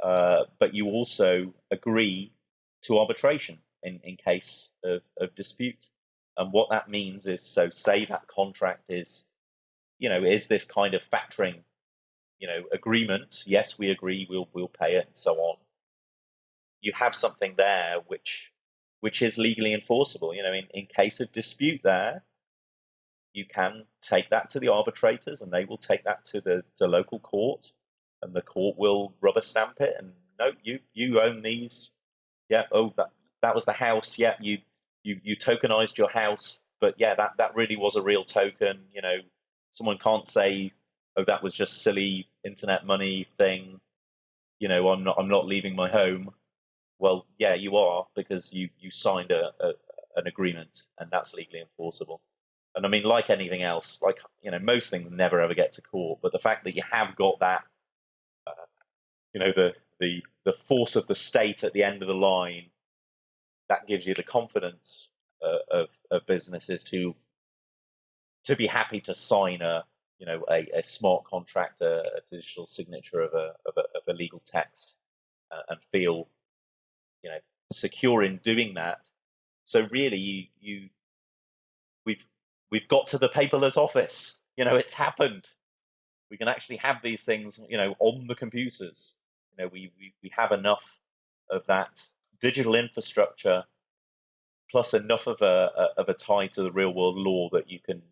uh, but you also agree to arbitration in, in case of, of dispute. And what that means is, so say that contract is, you know, is this kind of factoring, you know, agreement. Yes, we agree, we'll we'll pay it, and so on. You have something there which which is legally enforceable. You know, in, in case of dispute there, you can take that to the arbitrators and they will take that to the, the local court and the court will rubber stamp it and no, you you own these. Yeah, oh that that was the house. Yeah, you you you tokenized your house, but yeah, that that really was a real token. You know, someone can't say, "Oh, that was just silly internet money thing." You know, I'm not I'm not leaving my home. Well, yeah, you are because you you signed a, a an agreement, and that's legally enforceable. And I mean, like anything else, like you know, most things never ever get to court, but the fact that you have got that, you know, the the the force of the state at the end of the line that gives you the confidence uh, of, of businesses to to be happy to sign a you know a, a smart contract, a, a, digital signature of a of a, of a legal text, uh, and feel you know secure in doing that. So really, you you we've we've got to the paperless office. You know, it's happened. We can actually have these things, you know, on the computers. You know, we we, we have enough of that digital infrastructure plus enough of a, a, of a tie to the real world law that you can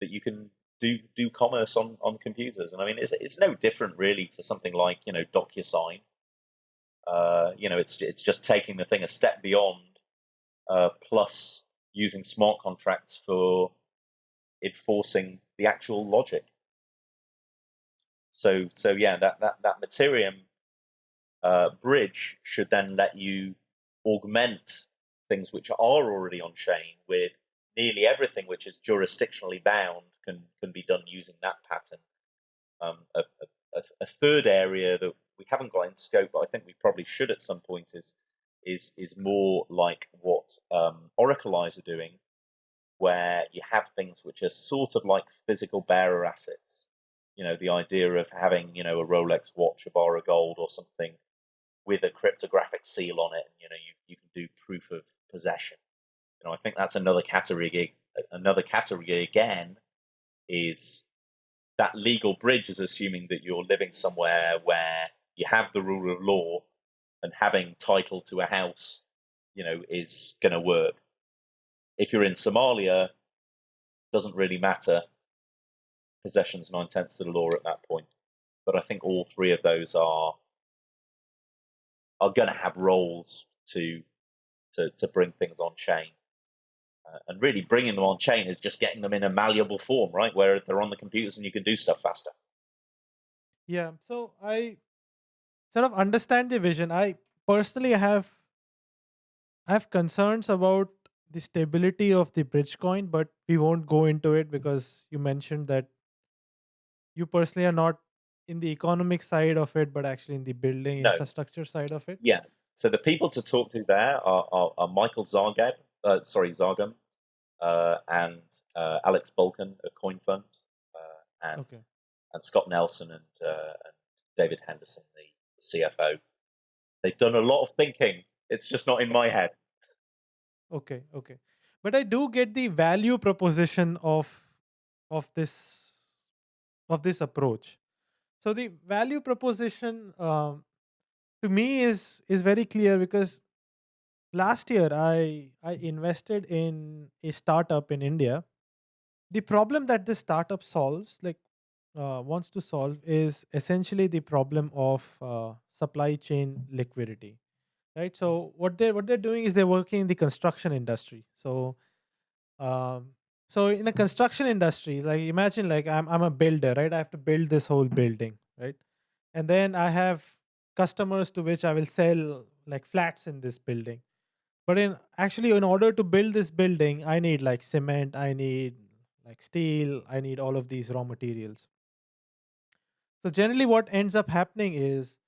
that you can do do commerce on on computers. And I mean, it's it's no different really to something like you know DocuSign. Uh, you know, it's it's just taking the thing a step beyond, uh, plus using smart contracts for enforcing the actual logic. So so yeah, that that that Mattereum uh, bridge should then let you augment things which are already on chain with nearly everything which is jurisdictionally bound can can be done using that pattern. Um, a, a, a, third area that we haven't got in scope, but I think we probably should at some point is is is more like what um, Oracle Eyes are doing, where you have things which are sort of like physical bearer assets. You know, the idea of having you know a Rolex watch, a bar of gold, or something with a cryptographic seal on it. You know, you, you can do proof of possession. You know, I think that's another category. Another category again is that legal bridge is assuming that you're living somewhere where you have the rule of law and having title to a house, you know, is going to work. If you're in Somalia, doesn't really matter. Possession's nine tenths of the law at that point. But I think all three of those are are going to have roles to to to bring things on chain. Uh, and really, bringing them on chain is just getting them in a malleable form, right, where they're on the computers and you can do stuff faster. Yeah. So I sort of understand the vision. I personally have I have concerns about the stability of the bridge coin, but we won't go into it because you mentioned that you personally are not in the economic side of it, but actually in the building No, infrastructure side of it. yeah. So the people to talk to there are, are, are Michael Zargab, uh, sorry, Zargham, uh, and uh, Alex Bulkin of CoinFund, uh, and Okay. and Scott Nelson and, uh, and David Henderson, the, the CFO. They've done a lot of thinking. It's just not in my head. Okay. Okay. But I do get the value proposition of of this of this approach. So the value proposition um, to me is is very clear because last year I I invested in a startup in India. The problem that this startup solves, like uh, wants to solve, is essentially the problem of uh, supply chain liquidity. Right. So what they what they're doing is they're working in the construction industry. So um, so in the construction industry, like imagine like I'm I'm a builder, right? I have to build this whole building, right? And then I have customers to which I will sell like flats in this building. But in actually in order to build this building, I need like cement, I need like steel, I need all of these raw materials. So generally what ends up happening is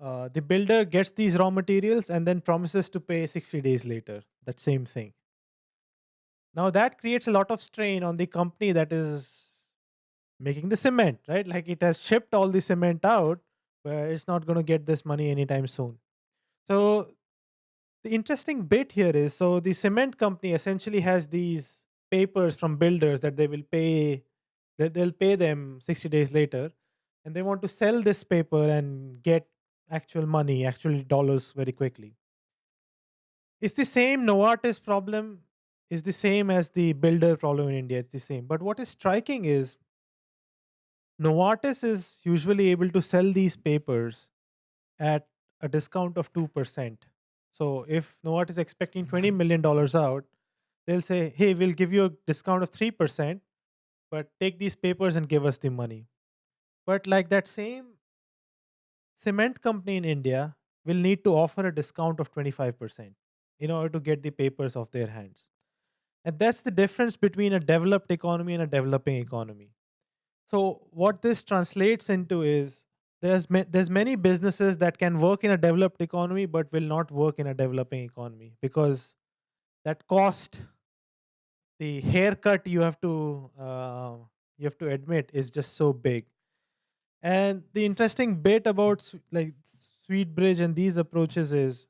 uh, the builder gets these raw materials and then promises to pay 60 days later, that same thing. Now that creates a lot of strain on the company that is making the cement, right? Like it has shipped all the cement out, but it's not going to get this money anytime soon. So the interesting bit here is so the cement company essentially has these papers from builders that they will pay that they'll pay them 60 days later and they want to sell this paper and get actual money actual dollars very quickly it's the same novartis problem is the same as the builder problem in india. It's the same. But what is striking is novartis is usually able to sell these papers at a discount of 2% so if novartis is expecting mm-hmm. 20 million dollars out they'll say hey we'll give you a discount of 3% but take these papers and give us the money. But like that same cement company in India will need to offer a discount of 25% in order to get the papers off their hands. And that's the difference between a developed economy and a developing economy. So what this translates into is there's ma- there's many businesses that can work in a developed economy but will not work in a developing economy because that cost the haircut you have to uh, you have to admit is just so big and the interesting bit about like sweet bridge and these approaches is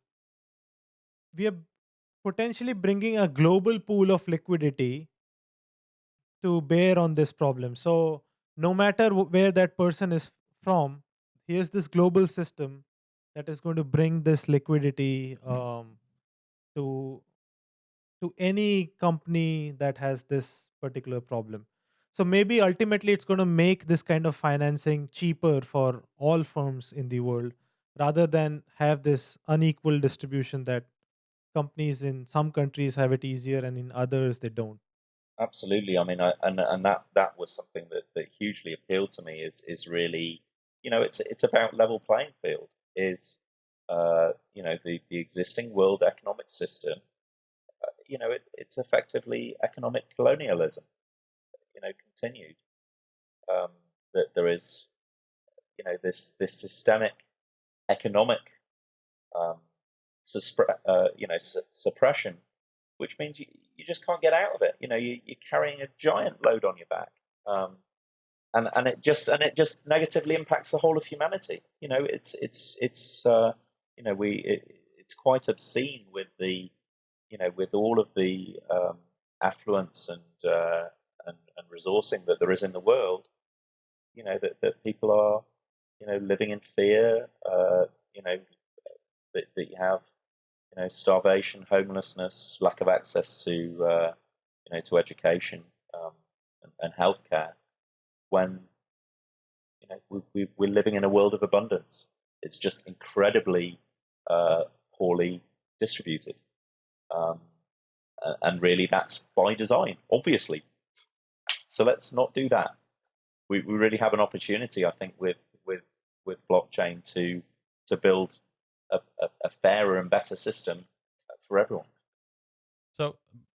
we are potentially bringing a global pool of liquidity to bear on this problem so no matter where that person is from here's this global system that is going to bring this liquidity um, to to any company that has this particular problem. So maybe ultimately it's going to make this kind of financing cheaper for all firms in the world rather than have this unequal distribution that companies in some countries have it easier and in others they don't. Absolutely. I mean, I, and and that that was something that, that hugely appealed to me. Is is really, you know, it's it's about level playing field. Is uh, you know the the existing world economic system. Uh, you know, it, it's effectively economic colonialism. You know, continued. Um, that there is, you know, this this systemic economic, um, uh, you know, su- suppression which means you, you just can't get out of it. You know, you, you're carrying a giant load on your back, um, and and it just and it just negatively impacts the whole of humanity. You know, it's it's it's uh, you know we it, it's quite obscene with the you know with all of the um, affluence and, uh, and and resourcing that there is in the world. You know that that people are you know living in fear. Uh, you know that, that you have you know, starvation, homelessness, lack of access to, uh, you know, to education um, and, and healthcare, when you know we, we, we're living in a world of abundance. It's just incredibly uh, poorly distributed, um, and really that's by design, obviously. So let's not do that. We, we really have an opportunity, I think, with with with blockchain to to build a, a, fairer and better system for everyone. So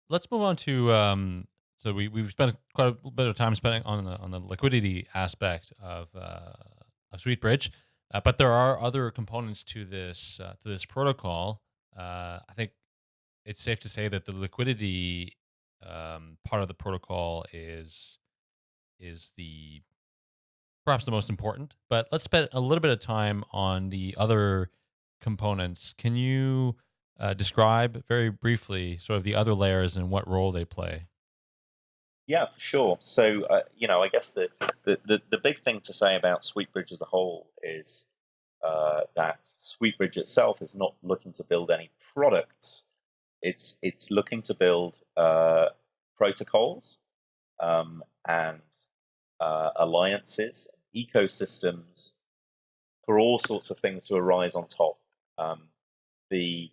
let's move on to um, so we we've spent quite a bit of time spending on the on the liquidity aspect of uh, of SweetBridge, uh, but there are other components to this uh, to this protocol. Uh, I think it's safe to say that the liquidity um, part of the protocol is is the perhaps the most important. But let's spend a little bit of time on the other components. Can you uh, describe very briefly sort of the other layers and what role they play? Yeah, for sure. So, uh, you know, I guess the, the, the, the, big thing to say about SweetBridge as a whole is uh, that SweetBridge itself is not looking to build any products. It's it's looking to build uh, protocols um, and uh, alliances, ecosystems for all sorts of things to arise on top. Um, the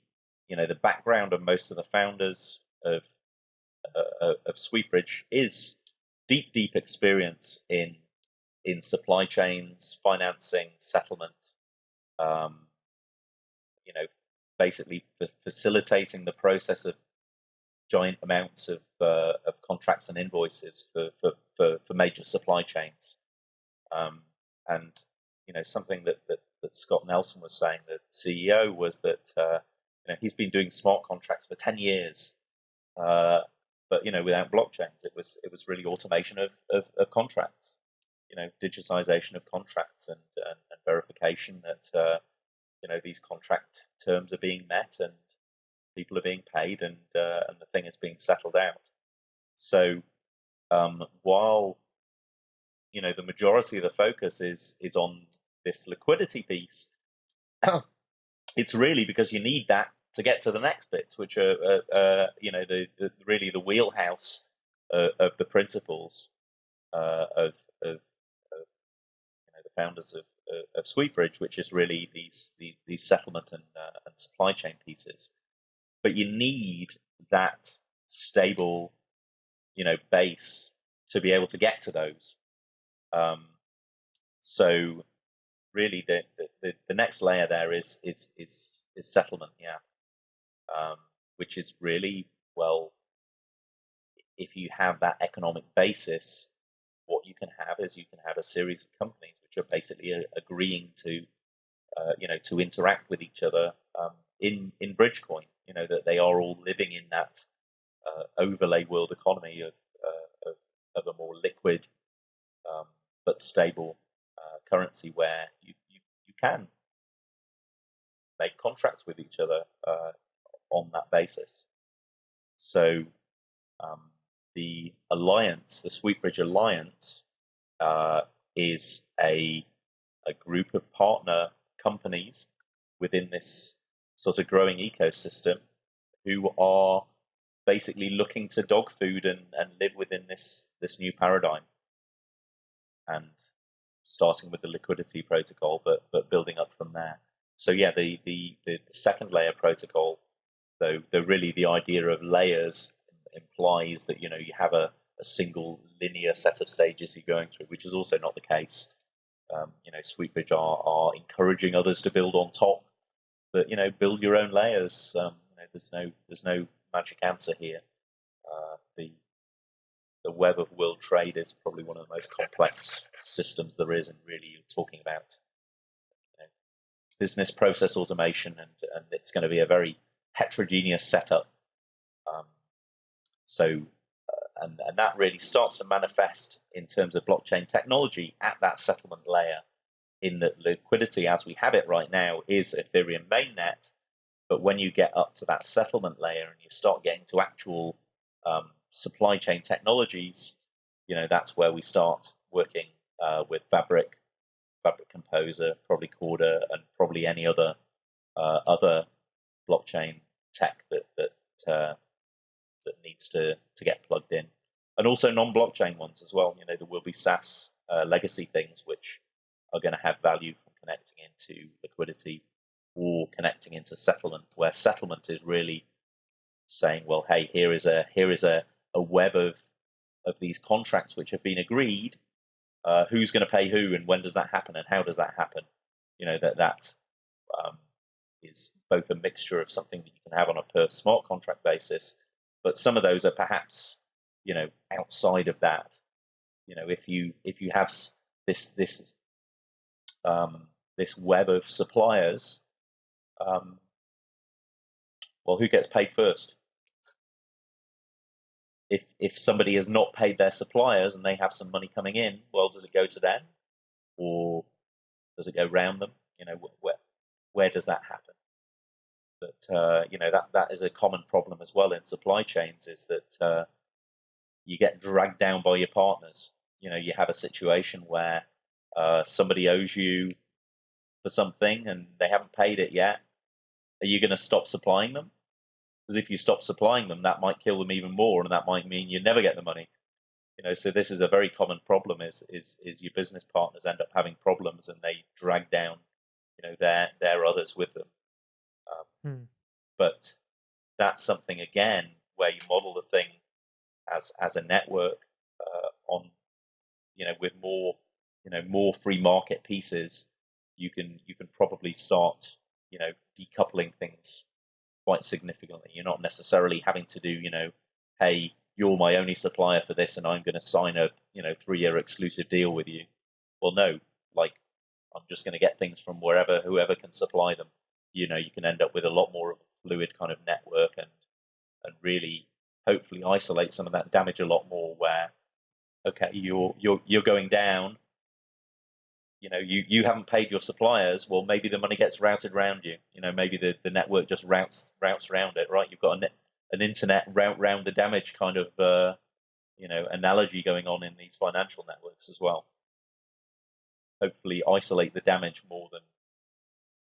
you know the background of most of the founders of uh, of SweetBridge is deep, deep experience in in supply chains, financing, settlement. Um, you know, basically facilitating the process of giant amounts of uh, of contracts and invoices for for, for, for major supply chains. Um, and you know, something that, that that Scott Nelson was saying, the CEO, was that uh, you know he's been doing smart contracts for ten years. Uh, but you know, without blockchains, it was it was really automation of, of, of contracts, you know, digitization of contracts and and, and verification that uh, you know these contract terms are being met and people are being paid and uh, and the thing is being settled out. So um, while you know the majority of the focus is is on this liquidity piece, it's really because you need that to get to the next bits, which are uh, uh, you know the, the, really the wheelhouse uh, of the principles uh, of, of, of you know, the founders of, of Sweetbridge, which is really these these, these settlement and, uh, and supply chain pieces. But you need that stable, you know, base to be able to get to those. Um, so really, the, the the next layer there is is is is settlement. Yeah um, which is really well, if you have that economic basis, what you can have is you can have a series of companies which are basically uh, agreeing to, uh, you know, to interact with each other um, in in Bridgecoin. You know that they are all living in that uh, overlay world economy of, uh, of, of a more liquid um, but stable currency where you, you you can make contracts with each other uh, on that basis. So um, the alliance, the Sweetbridge Alliance, uh, is a a group of partner companies within this sort of growing ecosystem who are basically looking to dog food and, and live within this this new paradigm and starting with the liquidity protocol but but building up from there so yeah the the, the second layer protocol though, though really the idea of layers implies that you know you have a, a single linear set of stages you're going through, which is also not the case. Um, you know, Sweetbridge are, are encouraging others to build on top, but you know, build your own layers. Um, you know, there's no there's no magic answer here. Uh, the the web of world trade is probably one of the most complex systems there is, and really you're talking about you know, business process automation, and and it's going to be a very heterogeneous setup. Um, so, uh, and, and that really starts to manifest in terms of blockchain technology at that settlement layer. In that liquidity, as we have it right now, is Ethereum mainnet. But when you get up to that settlement layer and you start getting to actual um, supply chain technologies, you know that's where we start working uh, with Fabric, Fabric Composer, probably Corda, and probably any other uh, other blockchain tech that that uh, that needs to to get plugged in, and also non-blockchain ones as well. You know, there will be SaaS uh, legacy things which are going to have value from connecting into liquidity or connecting into settlement, where settlement is really saying, well, hey, here is a here is a, a web of of these contracts which have been agreed. Uh, who's going to pay who, and when does that happen, and how does that happen? you know that that um, is both a mixture of something that you can have on a per smart contract basis, but some of those are perhaps you know outside of that. You know, if you if you have this this um, this web of suppliers, um, well, who gets paid first? If if somebody has not paid their suppliers and they have some money coming in, well, does it go to them, or does it go round them? You know, where where does that happen? But uh, you know that that is a common problem as well in supply chains is that uh, you get dragged down by your partners. You know, you have a situation where uh, somebody owes you for something and they haven't paid it yet. Are you going to stop supplying them? Because if you stop supplying them, that might kill them even more, and that might mean you never get the money. You know, so this is a very common problem: is is is your business partners end up having problems and they drag down, you know, their their others with them. Um, hmm. But that's something again where you model the thing as as a network uh, on, you know, with more you know more free market pieces, you can you can probably start you know decoupling things quite significantly. You're not necessarily having to do you know, hey, you're my only supplier for this, and I'm going to sign a you know three year exclusive deal with you. Well, no, like I'm just going to get things from wherever whoever can supply them. You know, you can end up with a lot more of a fluid kind of network and and really hopefully isolate some of that damage a lot more. Where okay, you're you're you're going down, you know you you haven't paid your suppliers well maybe the money gets routed around you. You know maybe the, the network just routes routes around it right? You've got an, an internet route round the damage kind of uh, you know analogy going on in these financial networks as well. Hopefully isolate the damage more than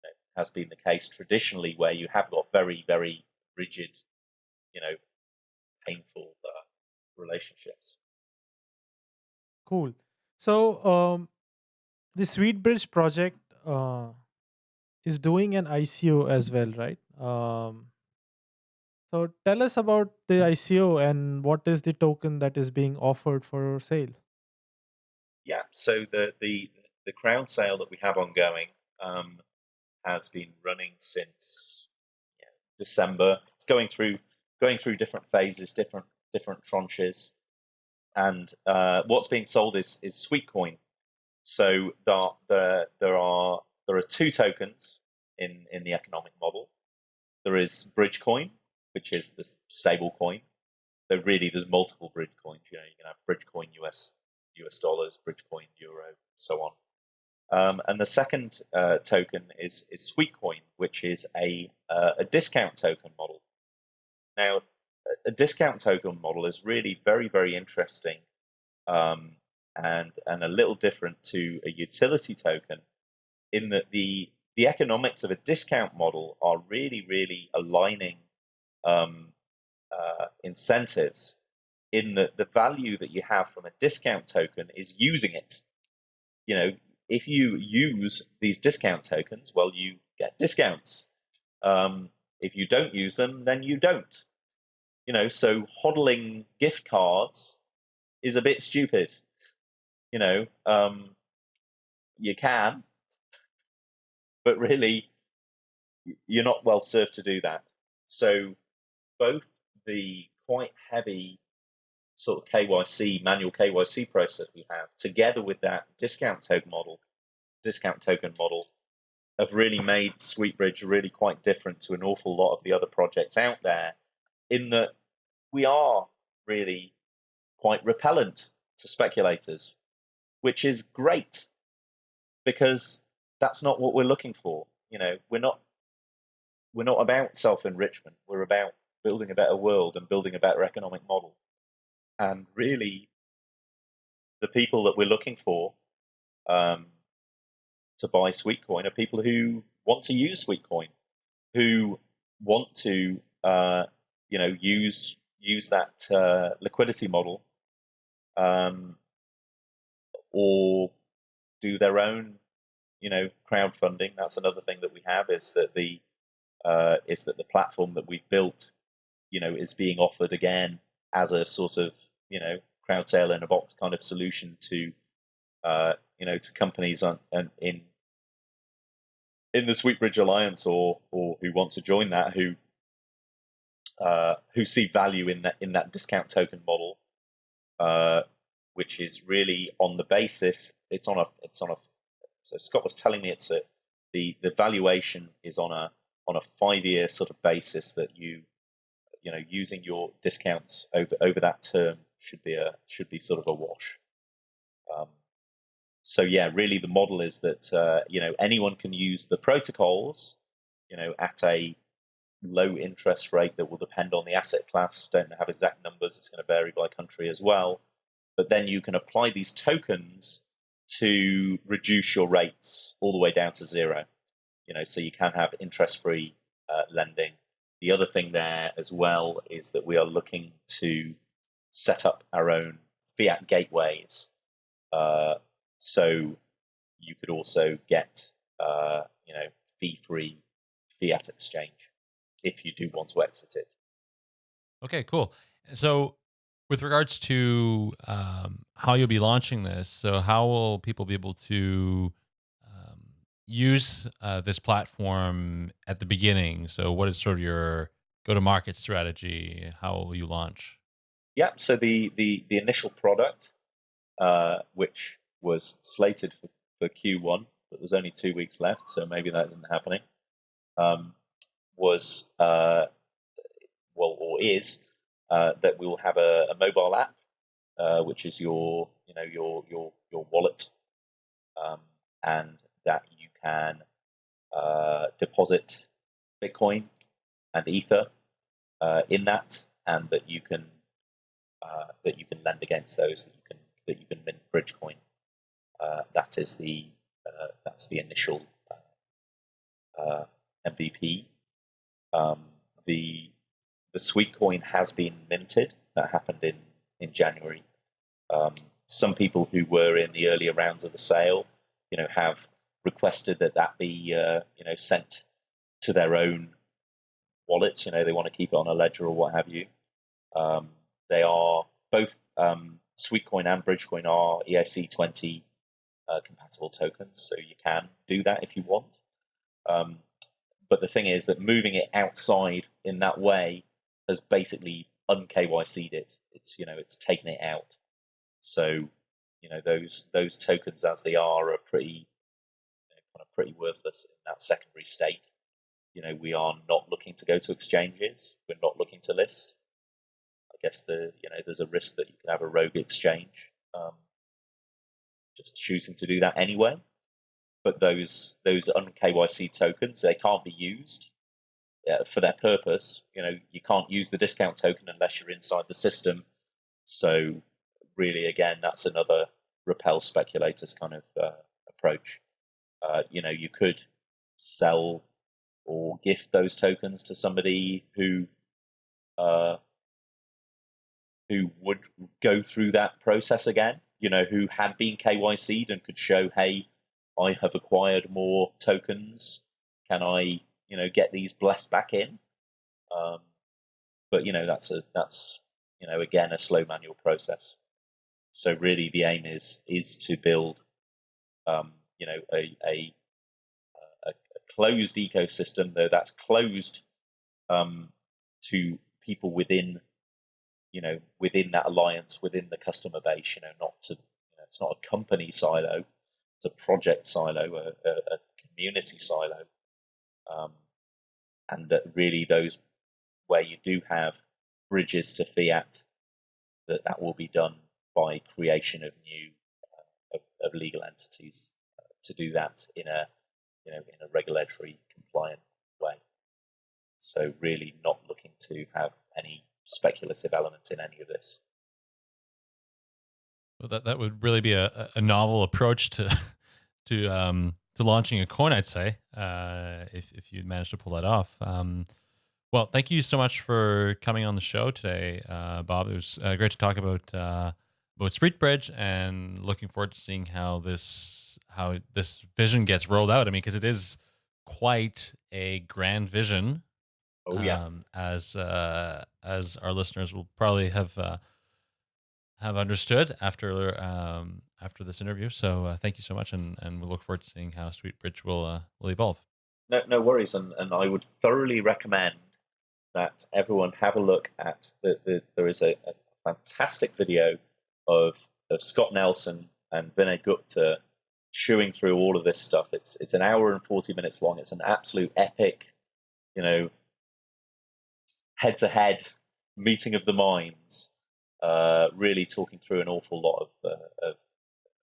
you know, has been the case traditionally where you have got very very rigid you know painful uh, relationships. Cool. So um the SweetBridge project uh, is doing an ICO as well, right? Um, so tell us about the ICO and what is the token that is being offered for sale. Yeah, so the the the crowd sale that we have ongoing um, has been running since yeah, December. It's going through going through different phases, different different tranches, and uh, what's being sold is is Sweetcoin, so there, there, there are there are two tokens in in the economic model. There is Bridge Coin, which is the stable coin. So really, there's multiple Bridge coins. You know, you can have Bridge Coin US US dollars, Bridge Coin Euro, so on. Um, and the second uh, token is is Sweetcoin, which is a uh, a discount token model. Now, a discount token model is really very very interesting um, and and a little different to a utility token in that the the economics of a discount model are really really aligning um, uh, incentives in that the value that you have from a discount token is using it. You know if you use these discount tokens well you get discounts. Um, if you don't use them then you don't. You know so hodling gift cards is a bit stupid you know, um, you can, but really, you're not well served to do that. So, both the quite heavy sort of KYC, manual KYC process we have, together with that discount token model, discount token model, have really made SweetBridge really quite different to an awful lot of the other projects out there, in that we are really quite repellent to speculators which is great because that's not what we're looking for. You know, we're not we're not about self enrichment. We're about building a better world and building a better economic model. And really, the people that we're looking for um, to buy Sweetcoin are people who want to use Sweetcoin, who want to uh, you know use use that uh, liquidity model um, or do their own, you know, crowdfunding. That's another thing that we have is that the uh, is that the platform that we've built, you know, is being offered again as a sort of you know crowd sale in a box kind of solution to uh, you know to companies on, on in in the Sweetbridge Alliance or or who want to join that who uh, who see value in that in that discount token model, uh, which is really on the basis it's on a it's on a so Scott was telling me it's a the the valuation is on a on a five year sort of basis that you you know using your discounts over over that term should be a should be sort of a wash. Um, so yeah, really the model is that uh, you know anyone can use the protocols, you know, at a low interest rate that will depend on the asset class. Don't have exact numbers; it's going to vary by country as well. But then you can apply these tokens to reduce your rates all the way down to zero. You know, so you can have interest-free uh, lending. The other thing there as well is that we are looking to set up our own fiat gateways. Uh, so you could also get, uh, you know, fee-free fiat exchange if you do want to exit it. Okay, cool. So with regards to um, how you'll be launching this, so how will people be able to um, use uh, this platform at the beginning? So, what is sort of your go-to-market strategy? How will you launch? Yeah, so the the the initial product, uh, which was slated for, for Q1, but there's only two weeks left, so maybe that isn't happening. Um, was uh, well or is uh, that we will have a, a mobile app, uh, which is your you know your your your wallet, um, and that you can uh, deposit Bitcoin and Ether uh, in that, and that you can uh, that you can lend against those that you can that you can mint Bridgecoin. that is the that's the initial MVP. Um, the the Sweetcoin has been minted. That happened in in January. Um, some people who were in the earlier rounds of the sale, you know, have requested that that be uh, you know sent to their own wallets. You know, they want to keep it on a ledger or what have you. Um, they are both um, Sweetcoin and Bridgecoin are ERC20 uh, compatible tokens, so you can do that if you want. Um, but the thing is that moving it outside in that way has basically un KYC'd it. It's you know it's taken it out. So you know those those tokens as they are are pretty kind of pretty worthless in that secondary state. You know we are not looking to go to exchanges. We're not looking to list. I guess the you know there's a risk that you can have a rogue exchange. Um, just choosing to do that anyway. But those those un KYC tokens they can't be used uh, for their purpose. You know, you can't use the discount token unless you're inside the system. So, really, again, that's another repel speculators kind of uh, approach. Uh, you know, you could sell or gift those tokens to somebody who uh, who would go through that process again. You know, who had been KYC'd and could show, hey, I have acquired more tokens. Can I you know get these blessed back in. Um, but you know that's a that's you know again a slow manual process. So really the aim is is to build um, you know a, a a, closed ecosystem though that's closed um, to people within you know within that alliance within the customer base you know not to you know, it's not a company silo it's a project silo a, a, a community silo um, and that really those where you do have bridges to fiat, that that will be done by creation of new uh, of, of, legal entities uh, to do that in a you know in a regulatory compliant way. So really not looking to have any speculative element in any of this. Well, that that would really be a, a novel approach to to um, to launching a coin, I'd say, uh, if if you managed to pull that off. Um, well, thank you so much for coming on the show today, uh, Bob. It was uh, great to talk about uh, about Sweetbridge, and looking forward to seeing how this how this vision gets rolled out. I mean, because it is quite a grand vision. Oh yeah. Um, as uh, as our listeners will probably have uh, have understood after um, after this interview. So uh, thank you so much, and and we look forward to seeing how Sweetbridge will uh, will evolve. No, no worries, and, and I would thoroughly recommend that everyone have a look at the, the there is a, a fantastic video of of Scott Nelson and Vinay Gupta chewing through all of this stuff. It's it's an hour and forty minutes long. It's an absolute epic, you know, head to head meeting of the minds. Uh, really talking through an awful lot of uh, of,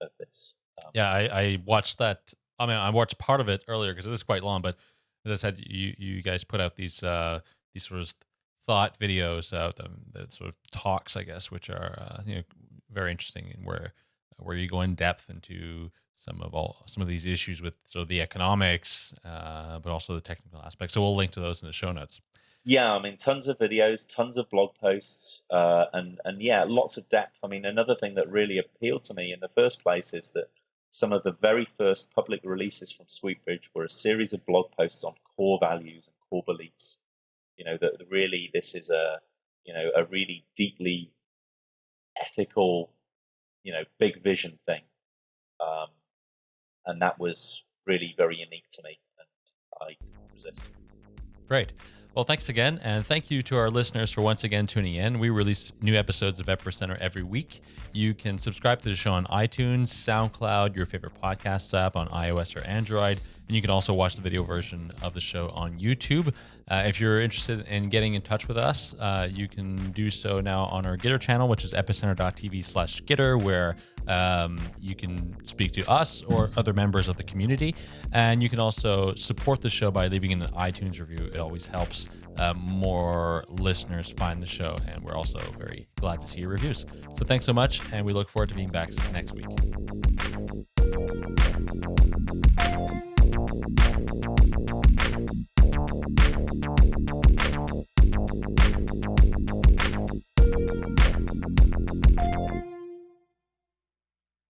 of this. Um, yeah, I, I watched that. I mean, I watched part of it earlier because it is quite long. But as I said, you you guys put out these uh, these sort of thought videos, uh, the, the sort of talks, I guess, which are uh, you know very interesting and where where you go in depth into some of all some of these issues with so the economics, uh, but also the technical aspects. So we'll link to those in the show notes. Yeah, I mean, tons of videos, tons of blog posts, uh, and and yeah, lots of depth. I mean, another thing that really appealed to me in the first place is that some of the very first public releases from Sweetbridge were a series of blog posts on core values and core beliefs. You know that really this is a you know a really deeply ethical, you know, big vision thing. Um, and that was really very unique to me, and I resist. Great. Well, thanks again, and thank you to our listeners for once again tuning in. We release new episodes of Epicenter every week. You can subscribe to the show on iTunes, SoundCloud, your favorite podcast app on iOS or Android, and you can also watch the video version of the show on YouTube. Uh, if you're interested in getting in touch with us, uh, you can do so now on our Gitter channel, which is epicenter.tv slash Gitter, where um, you can speak to us or other members of the community. And you can also support the show by leaving an iTunes review. It always helps uh, more listeners find the show. And we're also very glad to see your reviews. So thanks so much. And we look forward to being back next week.